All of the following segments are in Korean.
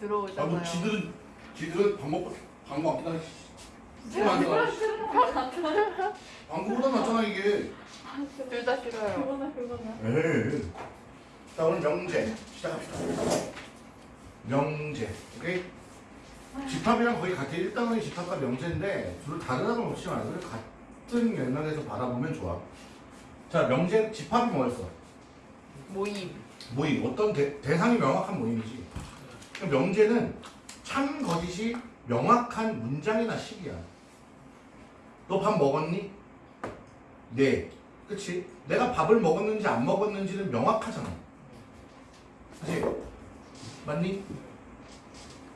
저한테 아, 들어오잖아요. 뭐 지들은 지들은 방법 방법 안 기다려. 방법보다 낫잖아 이게. 둘 다 싫어요. 그거나 그거나. 에이. 자 오늘 명제 시작합시다. 명제, 오케이? 집합이랑 거의 같아. 일단은 집합과 명제인데 둘 다르다고 놓지 말고 같은 맥락에서 바라보면 좋아. 자 명제 집합이 뭐였어? 모임. 모임 어떤 대, 대상이 명확한 모임이지. 그럼 명제는 참 거짓이 명확한 문장이나 식이야. 너 밥 먹었니? 네. 그치? 내가 밥을 먹었는지 안 먹었는지는 명확하잖아. 그치? 맞니?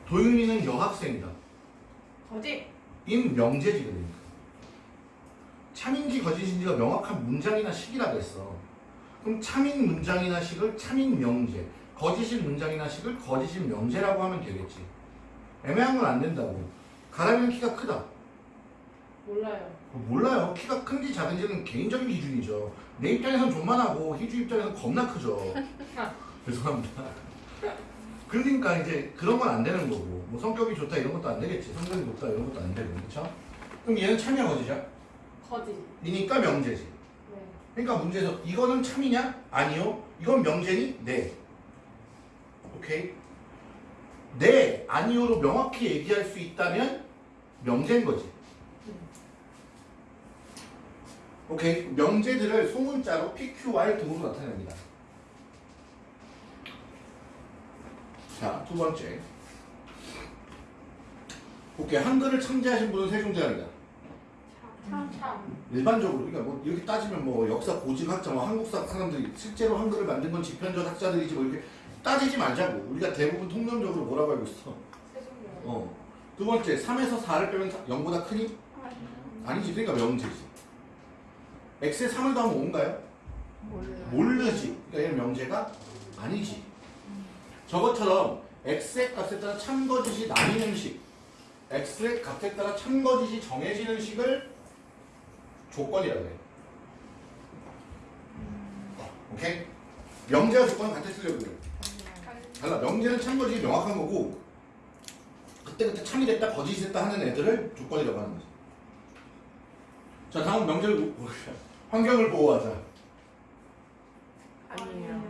도윤이는 여학생이다. 거짓. 인 명제지 그러니까. 참인지 거짓인지가 명확한 문장이나 식이라 그랬어. 그럼 참인 문장이나 식을 참인 명제, 거짓인 문장이나 식을 거짓인 명제라고 하면 되겠지. 애매한 건 안 된다고. 가람이는 키가 크다. 몰라요. 몰라요. 키가 큰지 작은지는 개인적인 기준이죠. 내 입장에선 존만하고 희주 입장에선 겁나 크죠. 죄송합니다. 그러니까 이제 그런 건 안 되는 거고 뭐 성격이 좋다 이런 것도 안 되겠지. 성격이 높다 이런 것도 안 되고 그렇죠? 그럼 얘는 참이야 거짓이야? 거짓. 이니까 명제지. 네. 그러니까 문제에서 이거는 참이냐? 아니요. 이건 명제니? 네. 오케이. 네, 아니요로 명확히 얘기할 수 있다면 명제인 거지. 오케이. 명제들을 소문자로 PQR 등으로 나타냅니다. 자, 두 번째. 오케이. 한글을 창제하신 분은 세종대왕이다. 일반적으로 그러니까 뭐 이렇게 따지면 뭐 역사 고직학자 뭐 한국사 사람들이 실제로 한글을 만든 건 지편전 학자들이지 뭐 이렇게 따지지 말자고 우리가 대부분 통념적으로 뭐라고 알고 있어. 어. 두 번째 3에서 4를 빼면 0보다 크니? 아니지 그러니까 명제지 x에 3을 더하면 5인가요? 몰라요. 모르지 그러니까 얘는 명제가 아니지 저것처럼 x의 값에 따라 참거짓이 나뉘는 식 x의 값에 따라 참거짓이 정해지는 식을 조건이라고 해 오케이? 명제와 조건은 같이 쓰려고 그래 달라. 명제는 참거짓이 명확한 거고 그때그때 참이 됐다 거짓이 됐다 하는 애들을 조건이라고 하는 거지. 자 다음 명제를 보- 환경을 보호하자. 아니에요.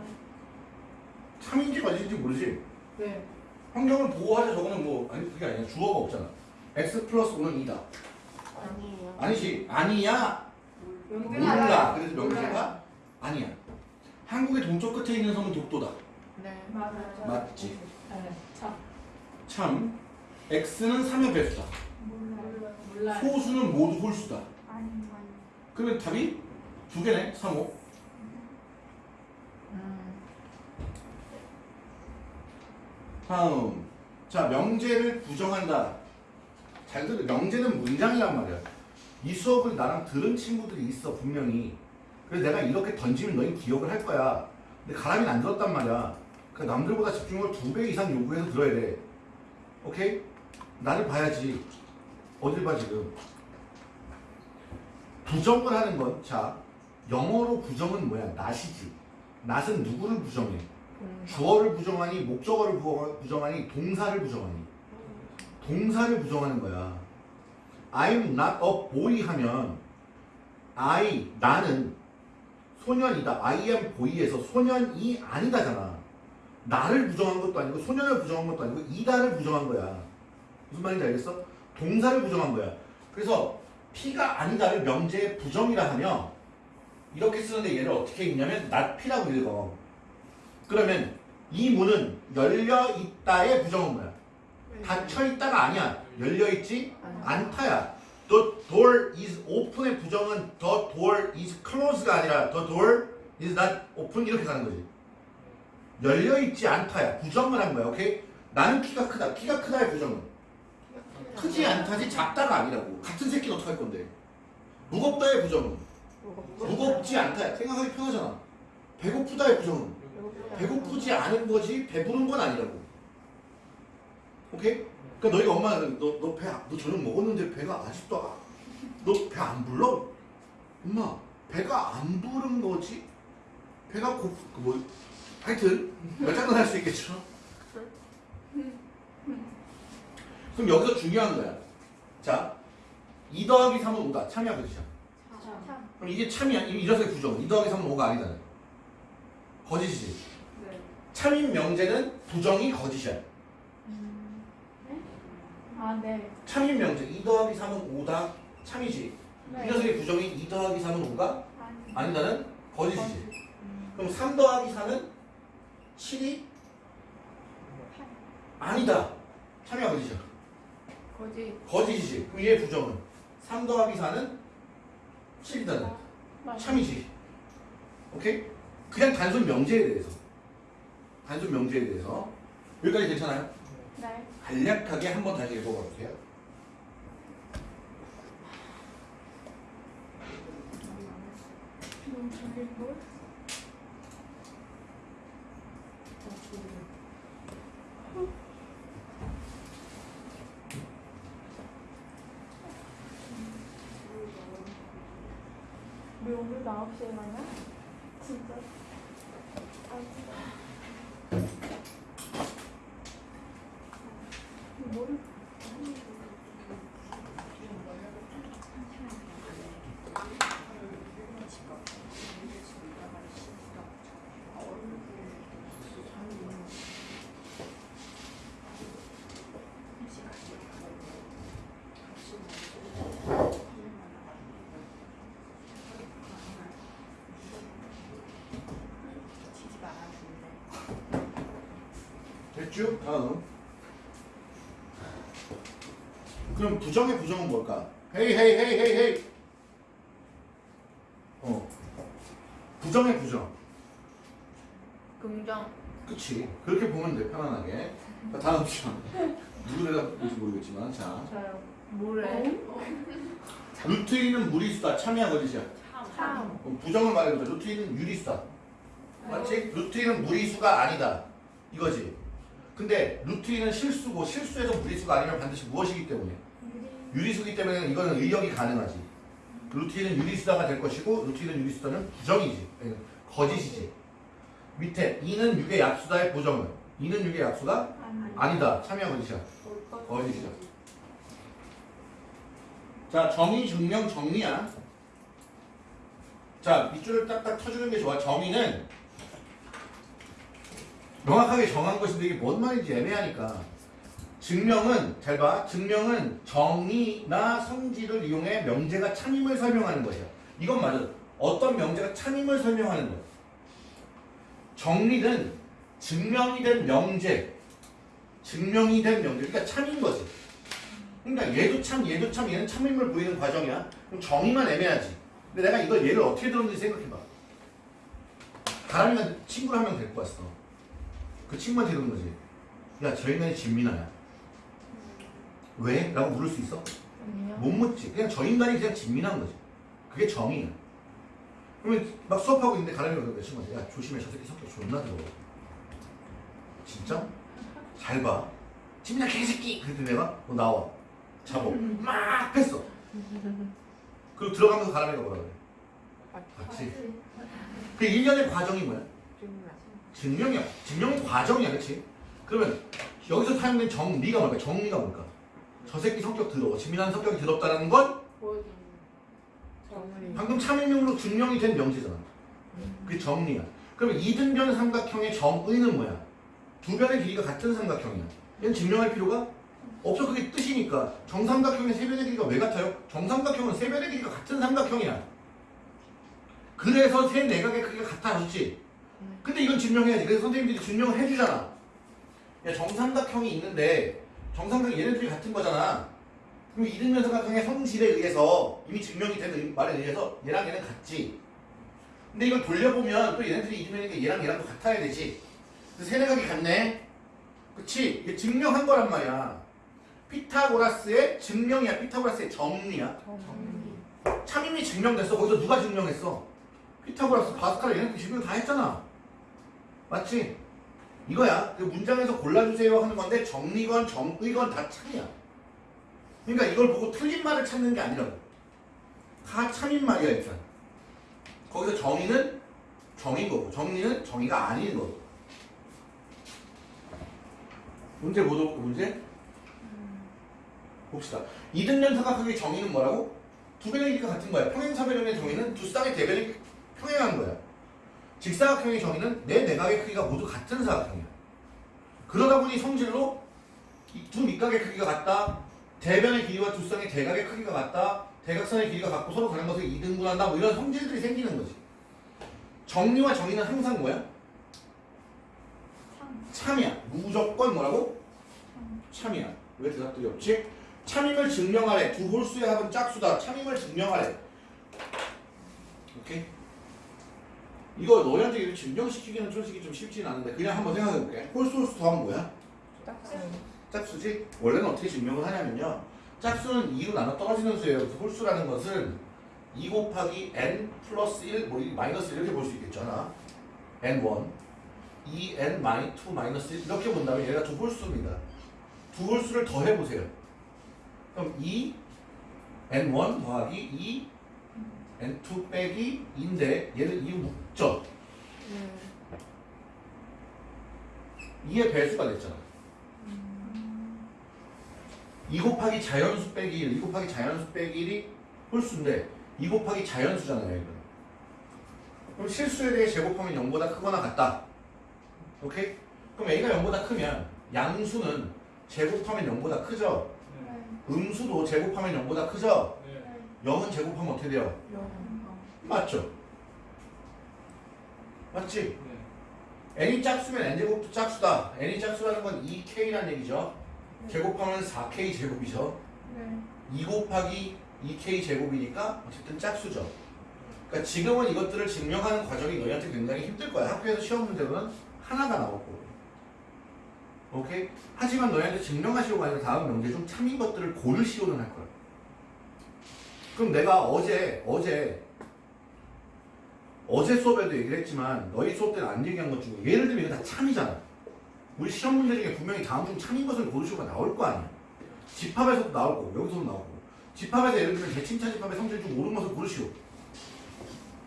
참인지 거짓인지 모르지? 네. 환경을 보호하자. 저거는 뭐 아니 그게 아니야. 주어가 없잖아. X 플러스 5는 2다. 아니에요. 아니지. 아니야. 명제가 몰라. 그래서 명제가 아니야. 한국의 동쪽 끝에 있는 섬은 독도다. 네. 맞지. 네. 참. 참 x는 3의 배수다. 소수는 모두 홀수다. 아니 아니. 그러면 답이 두 개네 3, 5 음. 다음. 자 명제를 부정한다. 잘 들어. 명제는 문장이란 말이야. 이 수업을 나랑 들은 친구들이 있어 분명히. 그래서 내가 이렇게 던지면 너희 기억을 할 거야. 근데 가람이는 안 들었단 말이야 그 남들보다 집중을 두 배 이상 요구해서 들어야 돼 오케이? 나를 봐야지 어딜 봐 지금 부정을 하는 건 자 영어로 부정은 뭐야 낫이지 낫은 누구를 부정해 음. 주어를 부정하니 목적어를 부- 부정하니 동사를 부정하니 동사를 부정하는 거야. I'm not a boy 하면 I 나는 소년이다. I am boy에서 소년이 아니다잖아. 나를 부정한 것도 아니고 소년을 부정한 것도 아니고 이다를 부정한 거야. 무슨 말인지 알겠어? 동사를 부정한 거야. 그래서 P가 아니다를 명제의 부정이라 하며 이렇게 쓰는데 얘를 어떻게 읽냐면 P라고 읽어. 그러면 이 문은 열려 있다의 부정은 뭐야? 닫혀 있다가 아니야. 열려 있지 않다야. The door is open의 부정은 the door is closed가 아니라 the door is not open 이렇게 가는 거지. 열려 있지 않다야. 부정을 한 거야. 오케이? 나는 키가 크다. 키가 크다의 부정은 크지 않다지 작다가 아니라고. 같은 새끼는 어떻게 할 건데? 무겁다의 부정은 무겁지 않다. 생각하기 편하잖아. 배고프다의 부정은 배고프지 않은 거지 배부른 건 아니라고. 오케이? 그러니까 너희가 엄마는 너 너 배너 저녁 먹었는데 배가 아직도 너배 안 불러? 엄마 배가 안 부른 거지? 배가 고프 그뭐 하여튼 말장난 할 수 있겠죠? 그럼 여기서 중요한 거야. 자, 2 더하기 3은 5다. 참이야, 그렇죠? 참. 그럼 이게 참이야. 이 이래서의 부정. 2 더하기 3은 5가 아니잖아. 거짓이지. 네. 참인 명제는 부정이 거짓이야. 아, 네. 참인 명제 2 더하기 3은 5다. 참이지. 네. 이 녀석의 부정이 2 더하기 3은 5가 아니. 아니다는 거짓이지. 그럼 3 더하기 4는 7이 아니다. 참이야, 거짓이야. 거짓. 거짓이지. 그럼 얘의 부정은 3 더하기 4는 7이다는 맞아. 참이지. 오케이? 그냥 단순 명제에 대해서. 단순 명제에 대해서. 여기까지 괜찮아요? 네. 간략하게 한번 다시 읽어봐 주세요. 너무 잘릴 걸? 왜 오늘 9시에 만나? 진짜? 아, 뭘? 됐 죠? 다음. 그럼 부정의 부정은 뭘까? 헤이 헤이 헤이 헤이 헤이. 어. 부정의 부정. 긍정. 그치. 그렇게 보면 돼 편안하게. 자, 다음 시간. 누구 대답인지 모르겠지만 자. 저요. 뭐래? 루트 1은 무리수다. 참이야 거짓이야. 참. 그럼 부정을 말해보자. 루트 1은 유리수다. 맞지? 루트 1은 무리수가 아니다. 이거지. 근데 루트 1은 실수고 실수에서 무리수가 아니면 반드시 무엇이기 때문에? 유리수기 때문에 이거는 의역이 가능하지. 루트 1은 유리수다가 될 것이고 루트 1은 유리수다는 부정이지. 예, 거짓이지. 밑에 2는 6의 약수다의 부정은 2는 6의 약수가 아니. 아니다. 참여 거짓이야. 거짓이죠. 자, 정의, 증명, 정리야. 자, 밑줄을 딱딱 쳐주는 게 좋아. 정의는 명확하게 정한 것인데 이게 뭔 말인지 애매하니까. 증명은, 잘 봐. 증명은 정의나 성질을 이용해 명제가 참임을 설명하는 것이야. 이건 맞아. 어떤 명제가 참임을 설명하는 거야. 정리는 증명이 된 명제, 증명이 된 명제, 그러니까 참인 거지. 그러니까 얘도 참, 얘도 참, 얘는 참임을 보이는 과정이야. 그럼 정의만 애매하지. 근데 내가 이걸 얘를 어떻게 들었는지 생각해봐. 바람이가 친구를 한명 데리고 왔어. 그 친구한테 이러는 거지. 야, 저 인간이 진민아야. 왜? 라고 물을 수 있어? 아니요. 못 묻지. 그냥 저 인간이 그냥 진민한 거지. 그게 정의야. 그러면 막 수업하고 있는데 가람이가 그래 친구한테 야 조심해 저 새끼 성격 존나 더러워. 진짜? 잘 봐. 진민아 개새끼! 그랬더니 내가 너 나와. 잡어. 막 뺐어. 그리고 들어가면서 가람이가 뭐라 그래? 맞지? 그 일련의 과정이 뭐야? 증명이야. 증명은 과정이야, 그치? 그러면 여기서 사용된 정리가 뭘까? 정리가 뭘까? 저 새끼 성격 더러워. 진민한 성격이 더럽다는 건. 방금 참임명으로 증명이 된 명제잖아. 그게 정리야. 그러면 이등변 삼각형의 정의는 뭐야? 두 변의 길이가 같은 삼각형이야. 얘는 증명할 필요가 없어. 그게 뜻이니까. 정삼각형의 세 변의 길이가 왜 같아요? 정삼각형은 세 변의 길이가 같은 삼각형이야. 그래서 세 내각의 크기가 같아졌지. 근데 이건 증명해야지. 그래서 선생님들이 증명을 해주잖아. 야, 정삼각형이 있는데 정삼각형 얘네들이 같은 거잖아. 그럼 이등변 삼각형의 성질에 의해서 이미 증명이 된 의- 말에 의해서 얘랑 얘는 같지. 근데 이걸 돌려보면 또 얘네들이 이등변이니까 얘랑 얘랑도 같아야 되지. 그래서 세내각이 같네. 그치? 이게 증명한 거란 말이야. 피타고라스의 증명이야. 피타고라스의 정리야. 정리. 참임이 증명됐어. 거기서 누가 증명했어? 피타고라스, 바스칼 얘네들 증명 다 했잖아. 맞지? 이거야. 그 문장에서 골라주세요 하는 건데 정리건 정의건 다 참이야. 그러니까 이걸 보고 틀린 말을 찾는 게 아니라고. 다 참인 말이야 일단. 거기서 정의는 정인 거고 정리는 정의가 아닌 거고. 문제 보도 문제? 봅시다. 이등변 사각형의 정의는 뭐라고? 두 변의 길이가 같은 거야. 평행사변형의 정의는 두 쌍의 대변이 평행한 거야. 직사각형의 정의는 내 내각의 크기가 모두 같은 사각형이야. 그러다 보니 성질로 이두 밑각의 크기가 같다. 대변의 길이와 두 쌍의 대각의 크기가 같다. 대각선의 길이가 같고 서로 다른 것을 이등분한다. 뭐 이런 성질들이 생기는 거지. 정리와 정의는 항상 뭐야? 참. 참이야. 무조건 뭐라고? 참 이야. 왜 대답들이 없지? 참임을 증명하래. 두 홀수의 합은 짝수다. 참임을 증명하래. 오케이? 이거 너희한테 이렇게 증명시키기는 솔직히 좀 쉽진 않은데 그냥 한번 생각해볼게. 홀수 홀수 더하면 뭐야? 짝수. 짝수지? 원래는 어떻게 증명을 하냐면요. 짝수는 2로 나눠 떨어지는 수예요. 그래서 홀수라는 것은 2 곱하기 n 플러스 1, 뭐이 마이너스 1 이렇게 볼 수. 하나. n1, 2n 마이 2 마이너스 1 이렇게 본다면 얘가 두 홀수입니다. 두 홀수를 더해보세요. 그럼 2 n1 더하기 2 n2 빼기 2인데 얘는 2 묶죠. 네. 2의 배수가 됐잖아. 2 곱하기 자연수 빼기 1, 2 곱하기 자연수 빼기 1이 홀수인데 2 곱하기 자연수잖아요, 이거. 그럼 실수에 대해 제곱하면 0보다 크거나 같다. 오케이? 그럼 a가 0보다 크면 양수는 제곱하면 0보다 크죠? 네. 음수도 제곱하면 0보다 크죠? 네. 0은 제곱하면 어떻게 돼요? 영. 맞죠? 맞지? 네. n이 짝수면 n제곱도 짝수다. n이 짝수라는 건 2k란 얘기죠. 제곱하면 4k 제곱이죠. 네. 2 곱하기 2k 제곱이니까 어쨌든 짝수죠. 그러니까 지금은 이것들을 증명하는 과정이 너희한테 굉장히 힘들 거야. 학교에서 시험 문제로는 하나가 나왔고. 오케이? 하지만 너희한테 증명하시려고 하는 다음 명제 중 참인 것들을 고르시오는 할 거야. 그럼 내가 어제, 어제, 어제 수업에도 얘기를 했지만 너희 수업 때는 안 얘기한 것 중에 예를 들면 이거 다 참이잖아. 우리 시험 문제 중에 분명히 다음 중 참인 것을 고르시오가 나올 거 아니야. 집합에서도 나올 거고 여기서도 나오고 집합에서 예를 들면 대칭차 집합의 성질 중 옳은 것을 고르시오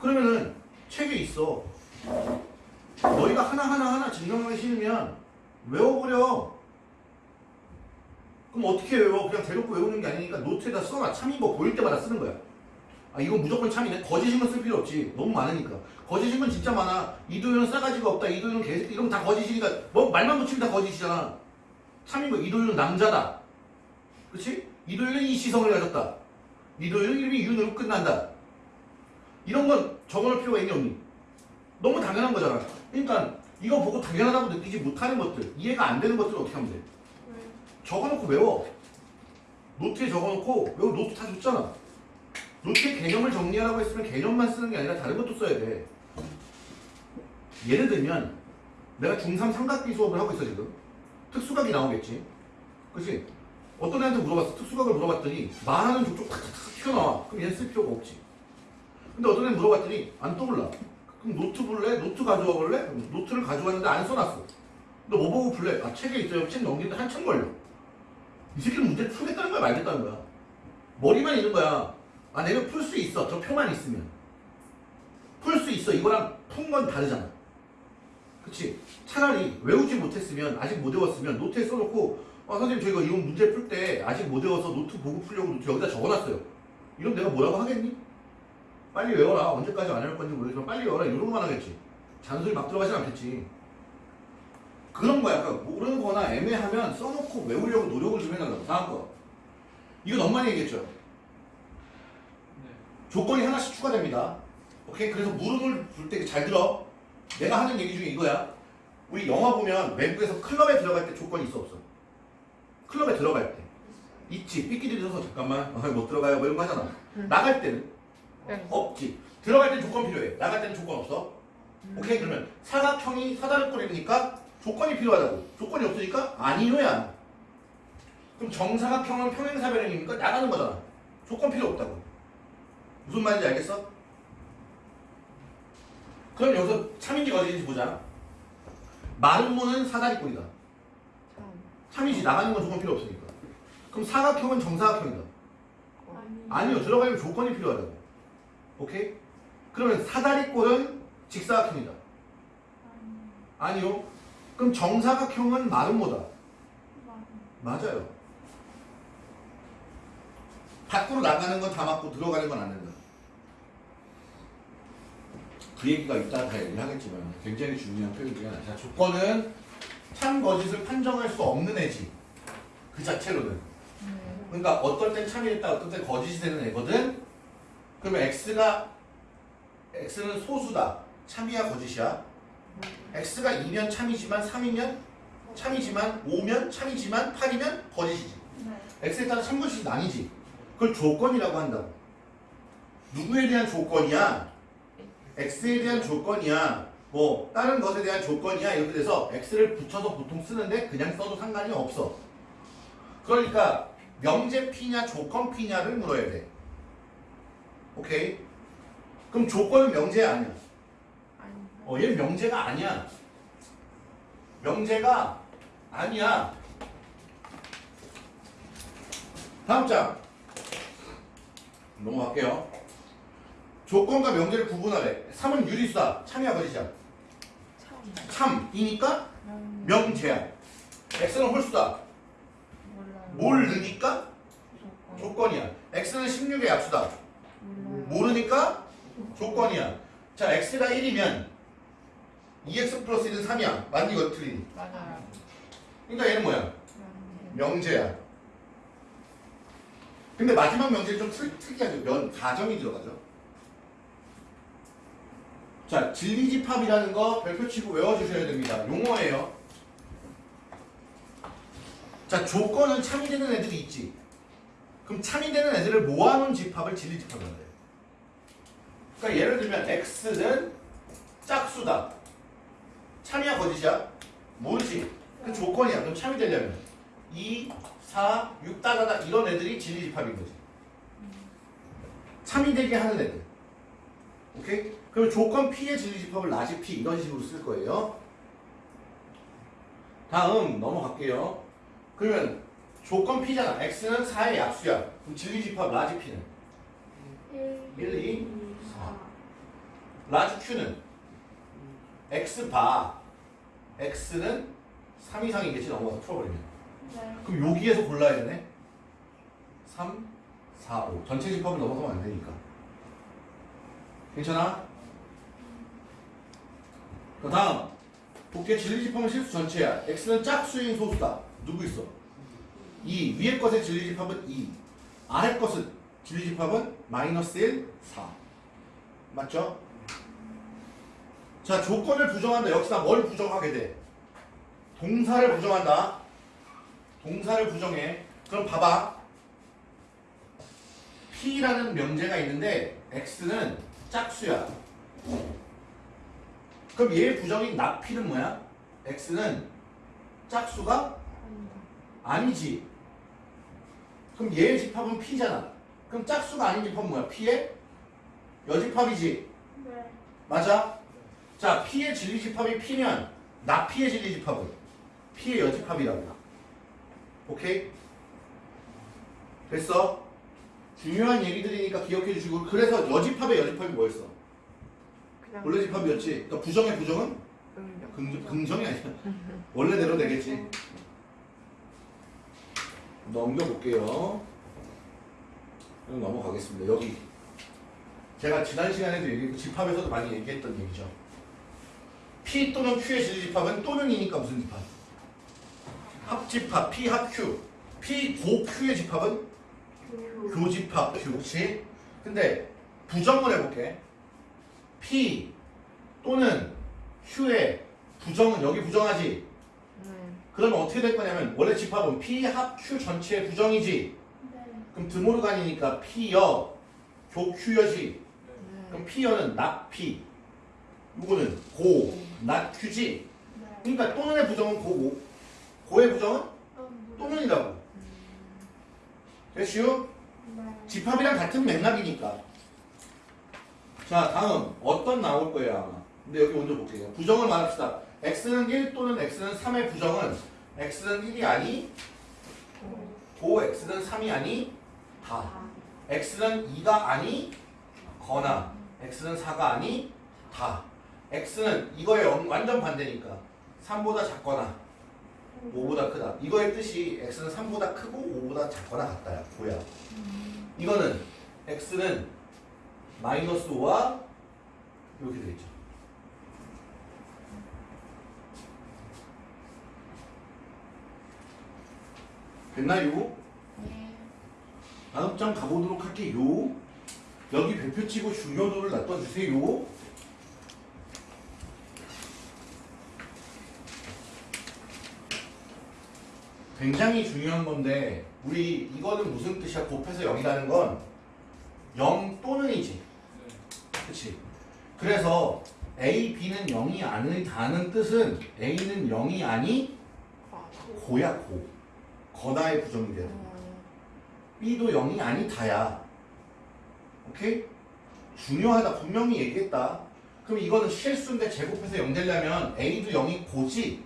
그러면은 책에 있어 너희가 하나하나 하나 증명하기 싫으면 외워버려 그럼 어떻게 외워 그냥 대놓고 외우는 게 아니니까 노트에다 써놔 참인 거 보일 때마다 쓰는 거야 아 이건 무조건 참이네 거짓인 건쓸 필요 없지 너무 많으니까 거짓인 건 진짜 많아 이도현은 싸가지가 없다 이도현은 개새끼 이러면 다 거짓이니까 뭐 말만 붙이면 다 거짓이잖아 참인 거 이도현은 남자다 그치? 이도윤은 이 시성을 가졌다. 이도윤은 이름이 윤으로 끝난다. 이런 건 적어놓을 필요가 있니 없니? 너무 당연한 거잖아. 그러니까 이거 보고 당연하다고 느끼지 못하는 것들, 이해가 안 되는 것들을 어떻게 하면 돼? 네. 적어놓고 외워. 노트에 적어놓고 외워 노트 다 줬잖아. 노트에 개념을 정리하라고 했으면 개념만 쓰는 게 아니라 다른 것도 써야 돼. 예를 들면 내가 중3 삼각비 수업을 하고 있어 지금. 특수각이 나오겠지. 그치? 어떤 애한테 물어봤어. 특수각을 물어봤더니 말하는 족족 탁탁탁 튀어나와. 그럼 얘는 쓸 필요가 없지. 근데 어떤 애 물어봤더니 안 떠올라. 그럼 노트 볼래? 노트 가져와 볼래? 노트를 가져왔는데 안 써놨어. 너 뭐 보고 풀래? 아 책에 있어요. 책 넘기는데 한참 걸려. 이 새끼는 문제를 풀겠다는 거야 말겠다는 거야. 머리만 있는 거야. 아 내가 풀 수 있어. 저 표만 있으면. 풀 수 있어. 이거랑 푼 건 다르잖아. 그치? 차라리 외우지 못했으면 아직 못 외웠으면 노트에 써놓고 아 선생님 저 이거 이런 문제 풀 때 아직 못 외워서 노트 보고 풀려고 여기다 적어놨어요. 이럼 내가 뭐라고 하겠니? 빨리 외워라. 언제까지 안할 건지 모르겠지만 빨리 외워라. 이런 것만 하겠지. 잔소리 막 들어가진 않겠지. 그런 거야. 그러니까 모르는 거나 애매하면 써놓고 외우려고 노력을 좀 해달라고. 다음 거. 이거 너무 많이 얘기했죠. 네. 조건이 하나씩 추가됩니다. 오케이? 그래서 물음을 불때잘 들어. 내가 하는 얘기 중에 이거야. 우리 영화 보면 외국에서 클럽에 들어갈 때 조건이 있어 없어? 클럽에 들어갈 때. 있지. 삐끼리 들어서 잠깐만 어, 못 들어가요. 뭐 이런 거 하잖아. 음. 나갈 때는 네. 없지. 들어갈 때는 조건 필요해. 나갈 때는 조건 없어. 오케이? 그러면 사각형이 사다리꼴이니까 조건이 필요하다고. 조건이 없으니까 아니요야. 그럼 정사각형은 평행사 변형이니까 나가는 거잖아. 조건 필요 없다고. 무슨 말인지 알겠어? 그럼 여기서 참인지 거짓인지 보자. 마른 문은 사다리꼴이다. 참. 참이지 나가는 건 조건 필요 없으니까. 그럼 사각형은 정사각형이다. 아니. 아니요 들어가려면 조건이 필요하다고. 오케이? 그러면 사다리꼴은 직사각형이다. 아니. 아니요. 그럼 정사각형은. 만. 맞아요. 밖으로 나가는 건 다 맞고 들어가는 건 안 된다. 그 얘기가 이따 다 얘기하겠지만 굉장히 중요한 표현 중에 하나. 자, 조건은 참 거짓을 판정할 수 없는 애지. 그 자체로는. 음. 그러니까 어떨 땐 참이 됐다, 어떨 땐 거짓이 되는 애거든. 그러면 x가 x는 소수다. 참이야 거짓이야? X가 2면 참이지만 3이면 참이지만 5면 참이지만 8이면 거짓이지. 네. x에 따라 참거짓이 아니지. 그걸 조건이라고 한다고. 누구에 대한 조건이야? x에 대한 조건이야. 뭐 다른 것에 대한 조건이야 이렇게 돼서 x를 붙여서 보통 쓰는데 그냥 써도 상관이 없어. 그러니까 명제 P냐 조건 P냐를 물어야 돼. 오케이? 그럼 조건은 명제 아니야. 어, 얘 명제가 아니야. 명제가 아니야. 다음 장. 넘어갈게요. 조건과 명제를 구분하래. 3은 유리수다. 참이야 거짓이야. 참. 참이니까 음. 명제야. x는 홀수다. 뭘 넣으니까 조건. 조건이야. x는 16의 약수다. 모르니까 조건이야. 자, x가 1이면 2x 플러스 1은 3이야. 맞니 이거 틀리니? 맞아요. 그러니까 얘는 뭐야? 명제야. 근데 마지막 명제는 좀 특, 특이하죠. 면 가정이 들어가죠. 자, 진리집합이라는 거 별표 치고 외워주셔야 됩니다. 용어예요. 자, 조건은 참이 되는 애들이 있지. 그럼 참이 되는 애들을 모아놓은 집합을 진리집합이라고 해요. 그러니까 예를 들면 x는 짝수다. 참이야 거짓이야? 모르지. 그 조건이야. 그럼 참이 되려면 2, 4, 6 따라다 이런 애들이 진리집합인 거지. 참이 되게 하는 애들. 오케이? 그럼 조건 P의 진리집합을 large P 이런 식으로 쓸 거예요. 다음 넘어갈게요. 그러면 조건 P잖아. X는 4의 약수야. 그럼 진리집합 large P는 1, 2, 4. large Q는 X bar X는 3 이상이 겠지 넘어가서 풀어버리면. 네. 그럼 여기에서 골라야 되네. 3, 4, 5. 전체 집합을 넘어가면 안 되니까. 괜찮아? 그 다음. 복귀 진리집합은 실수 전체야. x는 짝수인 소수다. 누구 있어? 2. 위의 것의 진리집합은 2. 아래 것은 진리집합은 마이너스 1, 4. 맞죠? 자, 조건을 부정한다. 역시나 뭘 부정하게 돼? 동사를 부정한다. 동사를 부정해. 그럼 봐봐. P라는 명제가 있는데 X는 짝수야. 그럼 얘 부정인 나P는 뭐야? X는 짝수가 아니지. 그럼 얘의 집합은 P잖아. 그럼 짝수가 아닌 집합은 뭐야? P의 여집합이지. 네. 맞아? 자, P의 진리집합이 P면 나P의 진리집합은 P의 여집합이라고. 오케이? 됐어? 중요한 얘기들이니까 기억해 주시고 그래서 여집합의 여집합이 뭐였어? 원래 집합이었지. 그러니까 부정의 부정은 응용. 긍정, 긍정 이 아니야. 원래대로 되겠지. 넘겨볼게요. 그럼 넘어가겠습니다. 여기. 제가 지난 시간에도 얘기했고 집합에서도 많이 얘기했던 얘기죠. P 또는 Q의 진리집합은 또는이니까 무슨 집합? 합집합, P 합 Q. P 고 Q의 집합은 교집합 Q. 그렇지? 근데 부정을 해볼게. P 또는 Q의 부정은 여기 부정하지. 네. 그러면 어떻게 될 거냐면 원래 집합은 P 합 Q 전체의 부정이지. 네. 그럼 드모르간이니까 P여 교 Q여지. 네. 그럼 P여는 P. 이거는 고 not. 네. 그러니까 또는의 부정은 고고 고의 부정은 어, 또는이라고. 됐슈? 네. 집합이랑 같은 맥락이니까. 자, 다음 어떤 나올 거예요 아마. 근데 여기 먼저 볼게요. 부정을 말합시다. x는 1 또는 x는 3의 부정은 x는 1이 아니, 고 x는 3이 아니, 다. x는 2가 아니, 거나 x는 4가 아니, 다. X는 이거에 완전 반대니까 3보다 작거나 5보다 크다. 이거의 뜻이 x는 3보다 크고 5보다 작거나 같다야. 뭐야? 이거는 x는 마이너스 5와 이렇게 되겠죠. 됐나요? 네. 다음 장 가보도록 할게요. 여기 별표 치고 중요도를 놔둬주세요. 굉장히 중요한 건데 우리 이거는 무슨 뜻이야? 곱해서 0이라는 건 0 또는 이지. 그치? 그래서 A, B는 0이 아니다는 뜻은 A는 0이 아니 고야 고. 거다의 부정이 돼요. B도 0이 아니다야. 오케이? 중요하다. 분명히 얘기했다. 그럼 이거는 실수인데 제곱해서 0 되려면 A도 0이 고지.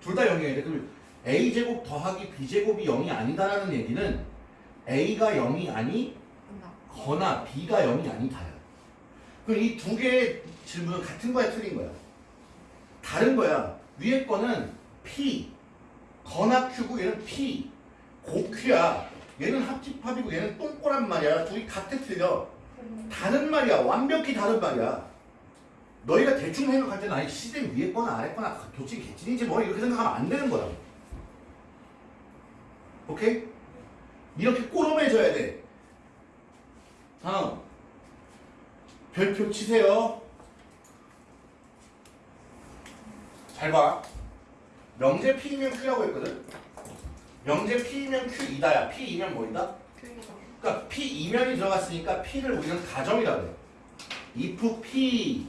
둘 다 0이어야 돼. 그럼 A제곱 더하기 B제곱이 0이 아니다라는 얘기는 A가 0이 아니 거나 B가 0이 아니다야. 그럼 이 두 개의 질문은 같은 거야, 틀린 거야? 다른 거야. 위에 거는 P, 거나 Q고 얘는 P, 고Q야. 얘는 합집합이고 얘는 똥꼬란 말이야. 둘이 같아 틀려. 다른 말이야. 완벽히 다른 말이야. 너희가 대충 생각할 때는 아니 시스템 위에 거나 아래 거나 도대체 개찐인지 뭐 이렇게 생각하면 안 되는 거야. 오케이? 이렇게 꼬름해져야 돼. 다음. 별표 치세요. 잘 봐. 명제 P이면 Q라고 했거든. 명제 P이면 Q이다야. P이면 뭐이다? 그러니까 P 이면이 들어갔으니까 P를 우리는 가정이라고 해. if P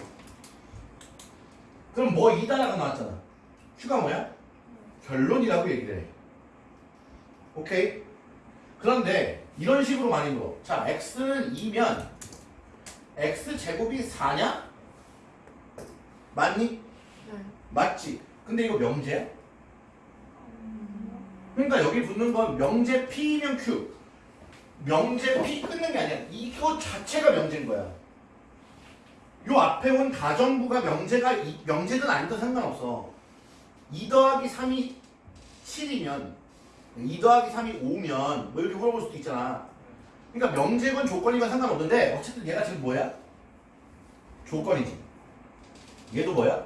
그럼 뭐 이다라고 나왔잖아. Q가 뭐야? 결론이라고 얘기를 해. 오케이? 그런데 이런 식으로 많이 물어. 자, X는 2면 X 제곱이 4냐? 맞니? 맞지. 근데 이거 명제야? 그러니까 여기 붙는 건 명제 P면 Q. 명제 P 끊는 게 아니야. 이거 자체가 명제인 거야. 요 앞에 온 가정부가 명제가 이- 명제든 아니든 상관없어. 2 더하기 3이 7이면 2 더하기 3이 5면 뭐 이렇게 물어볼 수도 있잖아. 그러니까 명제건 조건이건 상관없는데 어쨌든 얘가 지금 뭐야? 조건이지. 얘도 뭐야?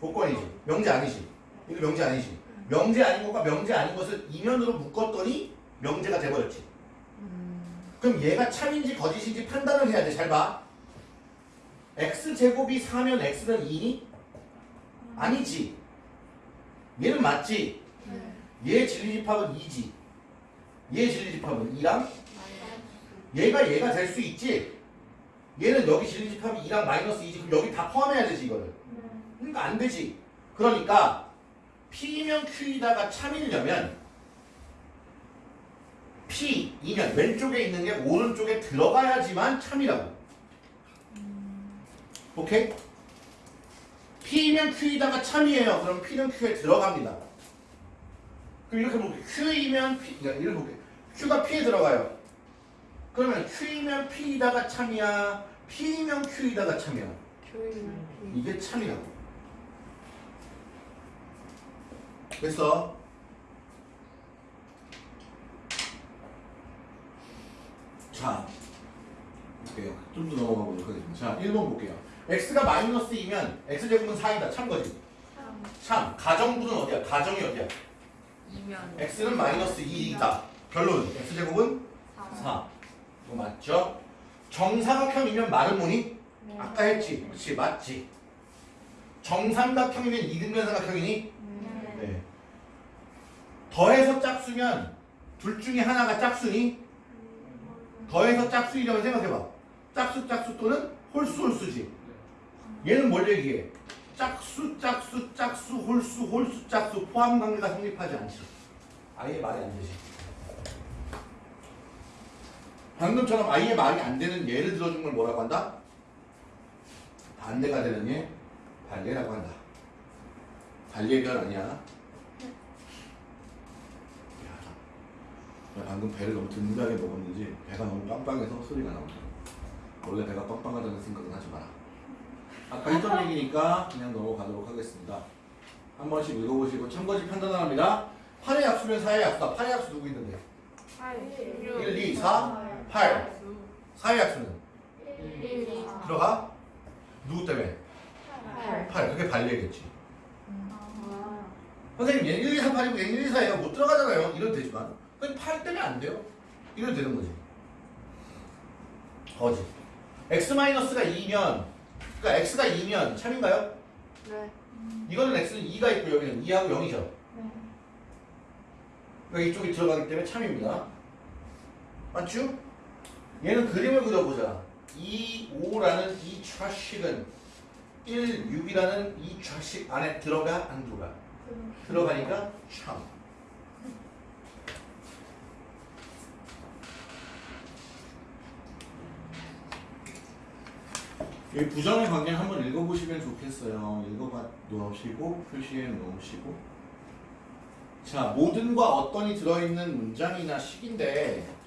조건이지. 명제 아니지. 이거 명제 아니지. 명제 아닌 것과 명제 아닌 것을 이면으로 묶었더니 명제가 돼버렸지. 그럼 얘가 참인지 거짓인지 판단을 해야 돼. 잘 봐. x제곱이 4면 x는 2니? 아니지. 얘는 맞지. 얘 진리집합은 2지. 얘 진리집합은 2랑 얘가 얘가 될 수 있지. 얘는 여기 진리집합이 2랑 마이너스 2지. 그럼 여기 다 포함해야 되지 이거를. 그러니까 안 되지. 그러니까 P면 Q이다가 참이려면 P이면 왼쪽에 있는 게 오른쪽에 들어가야지만 참이라고. 오케이? P면 Q이다가 참이에요. 그럼 P는 Q에 들어갑니다. 그럼 이렇게 볼게요. Q이면 P, 그러니까 이렇게 볼게요. Q가 P에 들어가요. 그러면 Q이면 P이다가 참이야. P이면 Q이다가 참이야. 이게 참이라고. 됐어? 자, 볼게요. 좀 더 넘어가 보도록 하겠습니다. 자, 1번 볼게요. x가 마이너스 2면 x제곱은 4이다. 참 거지. 참. 가정부는 어디야? 가정이 어디야? X는 마이너스 2이다. 결론. x제곱은 4. 이거 맞죠? 정사각형이면 말은 뭐니? 아까 했지. 그렇지. 맞지. 정삼각형이면 이등변 삼각형이니? 네. 더해서 짝수면 둘 중에 하나가 짝수니? 더해서 짝수이라고 생각해봐. 짝수 짝수 또는 홀수 홀수지. 얘는 뭘 얘기해? 짝수 짝수 짝수 홀수 홀수 짝수 포함 관계가 성립하지 않지. 아예 말이 안 되지. 방금처럼 아예 말이 안 되는 예를 들어준 걸 뭐라고 한다? 반대가 되는 예 반례라고 한다. 반례별 아니야. 방금 배를 너무 든든하게 먹었는지 배가 너무 빵빵해서 소리가 나온다. 원래 배가 빵빵하다는 생각은 하지 마라. 아까 했던 얘기니까 그냥 넘어가도록 하겠습니다. 한 번씩 읽어보시고 참고지 판단합니다. 8의 약수면 4의 약수다. 8의 약수 누구 있는데? 1, 2, 4, 8. 4의 약수는? 들어가? 누구 때문에? 8. 그게 발리겠지. 선생님 얘 1, 2, 3, 8이고 얘 1, 2, 4예요. 못 들어가잖아요. 이래도 되지만. 그냥 8 때문에 안 돼요. 이래도 되는 거지. 거지. x-가 2면 그러니까 x가 2면 참인가요? 네. 이거는 x는 2가 있고 여기는 2하고 0이죠. 그러니까 이쪽이 들어가기 때문에 참입니다. 맞죠? 얘는 그림을 그려보자. 2, 5라는 이 좌식은 1, 6이라는 이 좌식 안에 들어가 안 들어가? 들어가니까 참. 이 부정의 관계는 한번 읽어보시면 좋겠어요. 읽어봐 놓으시고 표시해 놓으시고. 자, 모든과 어떤이 들어있는 문장이나 식인데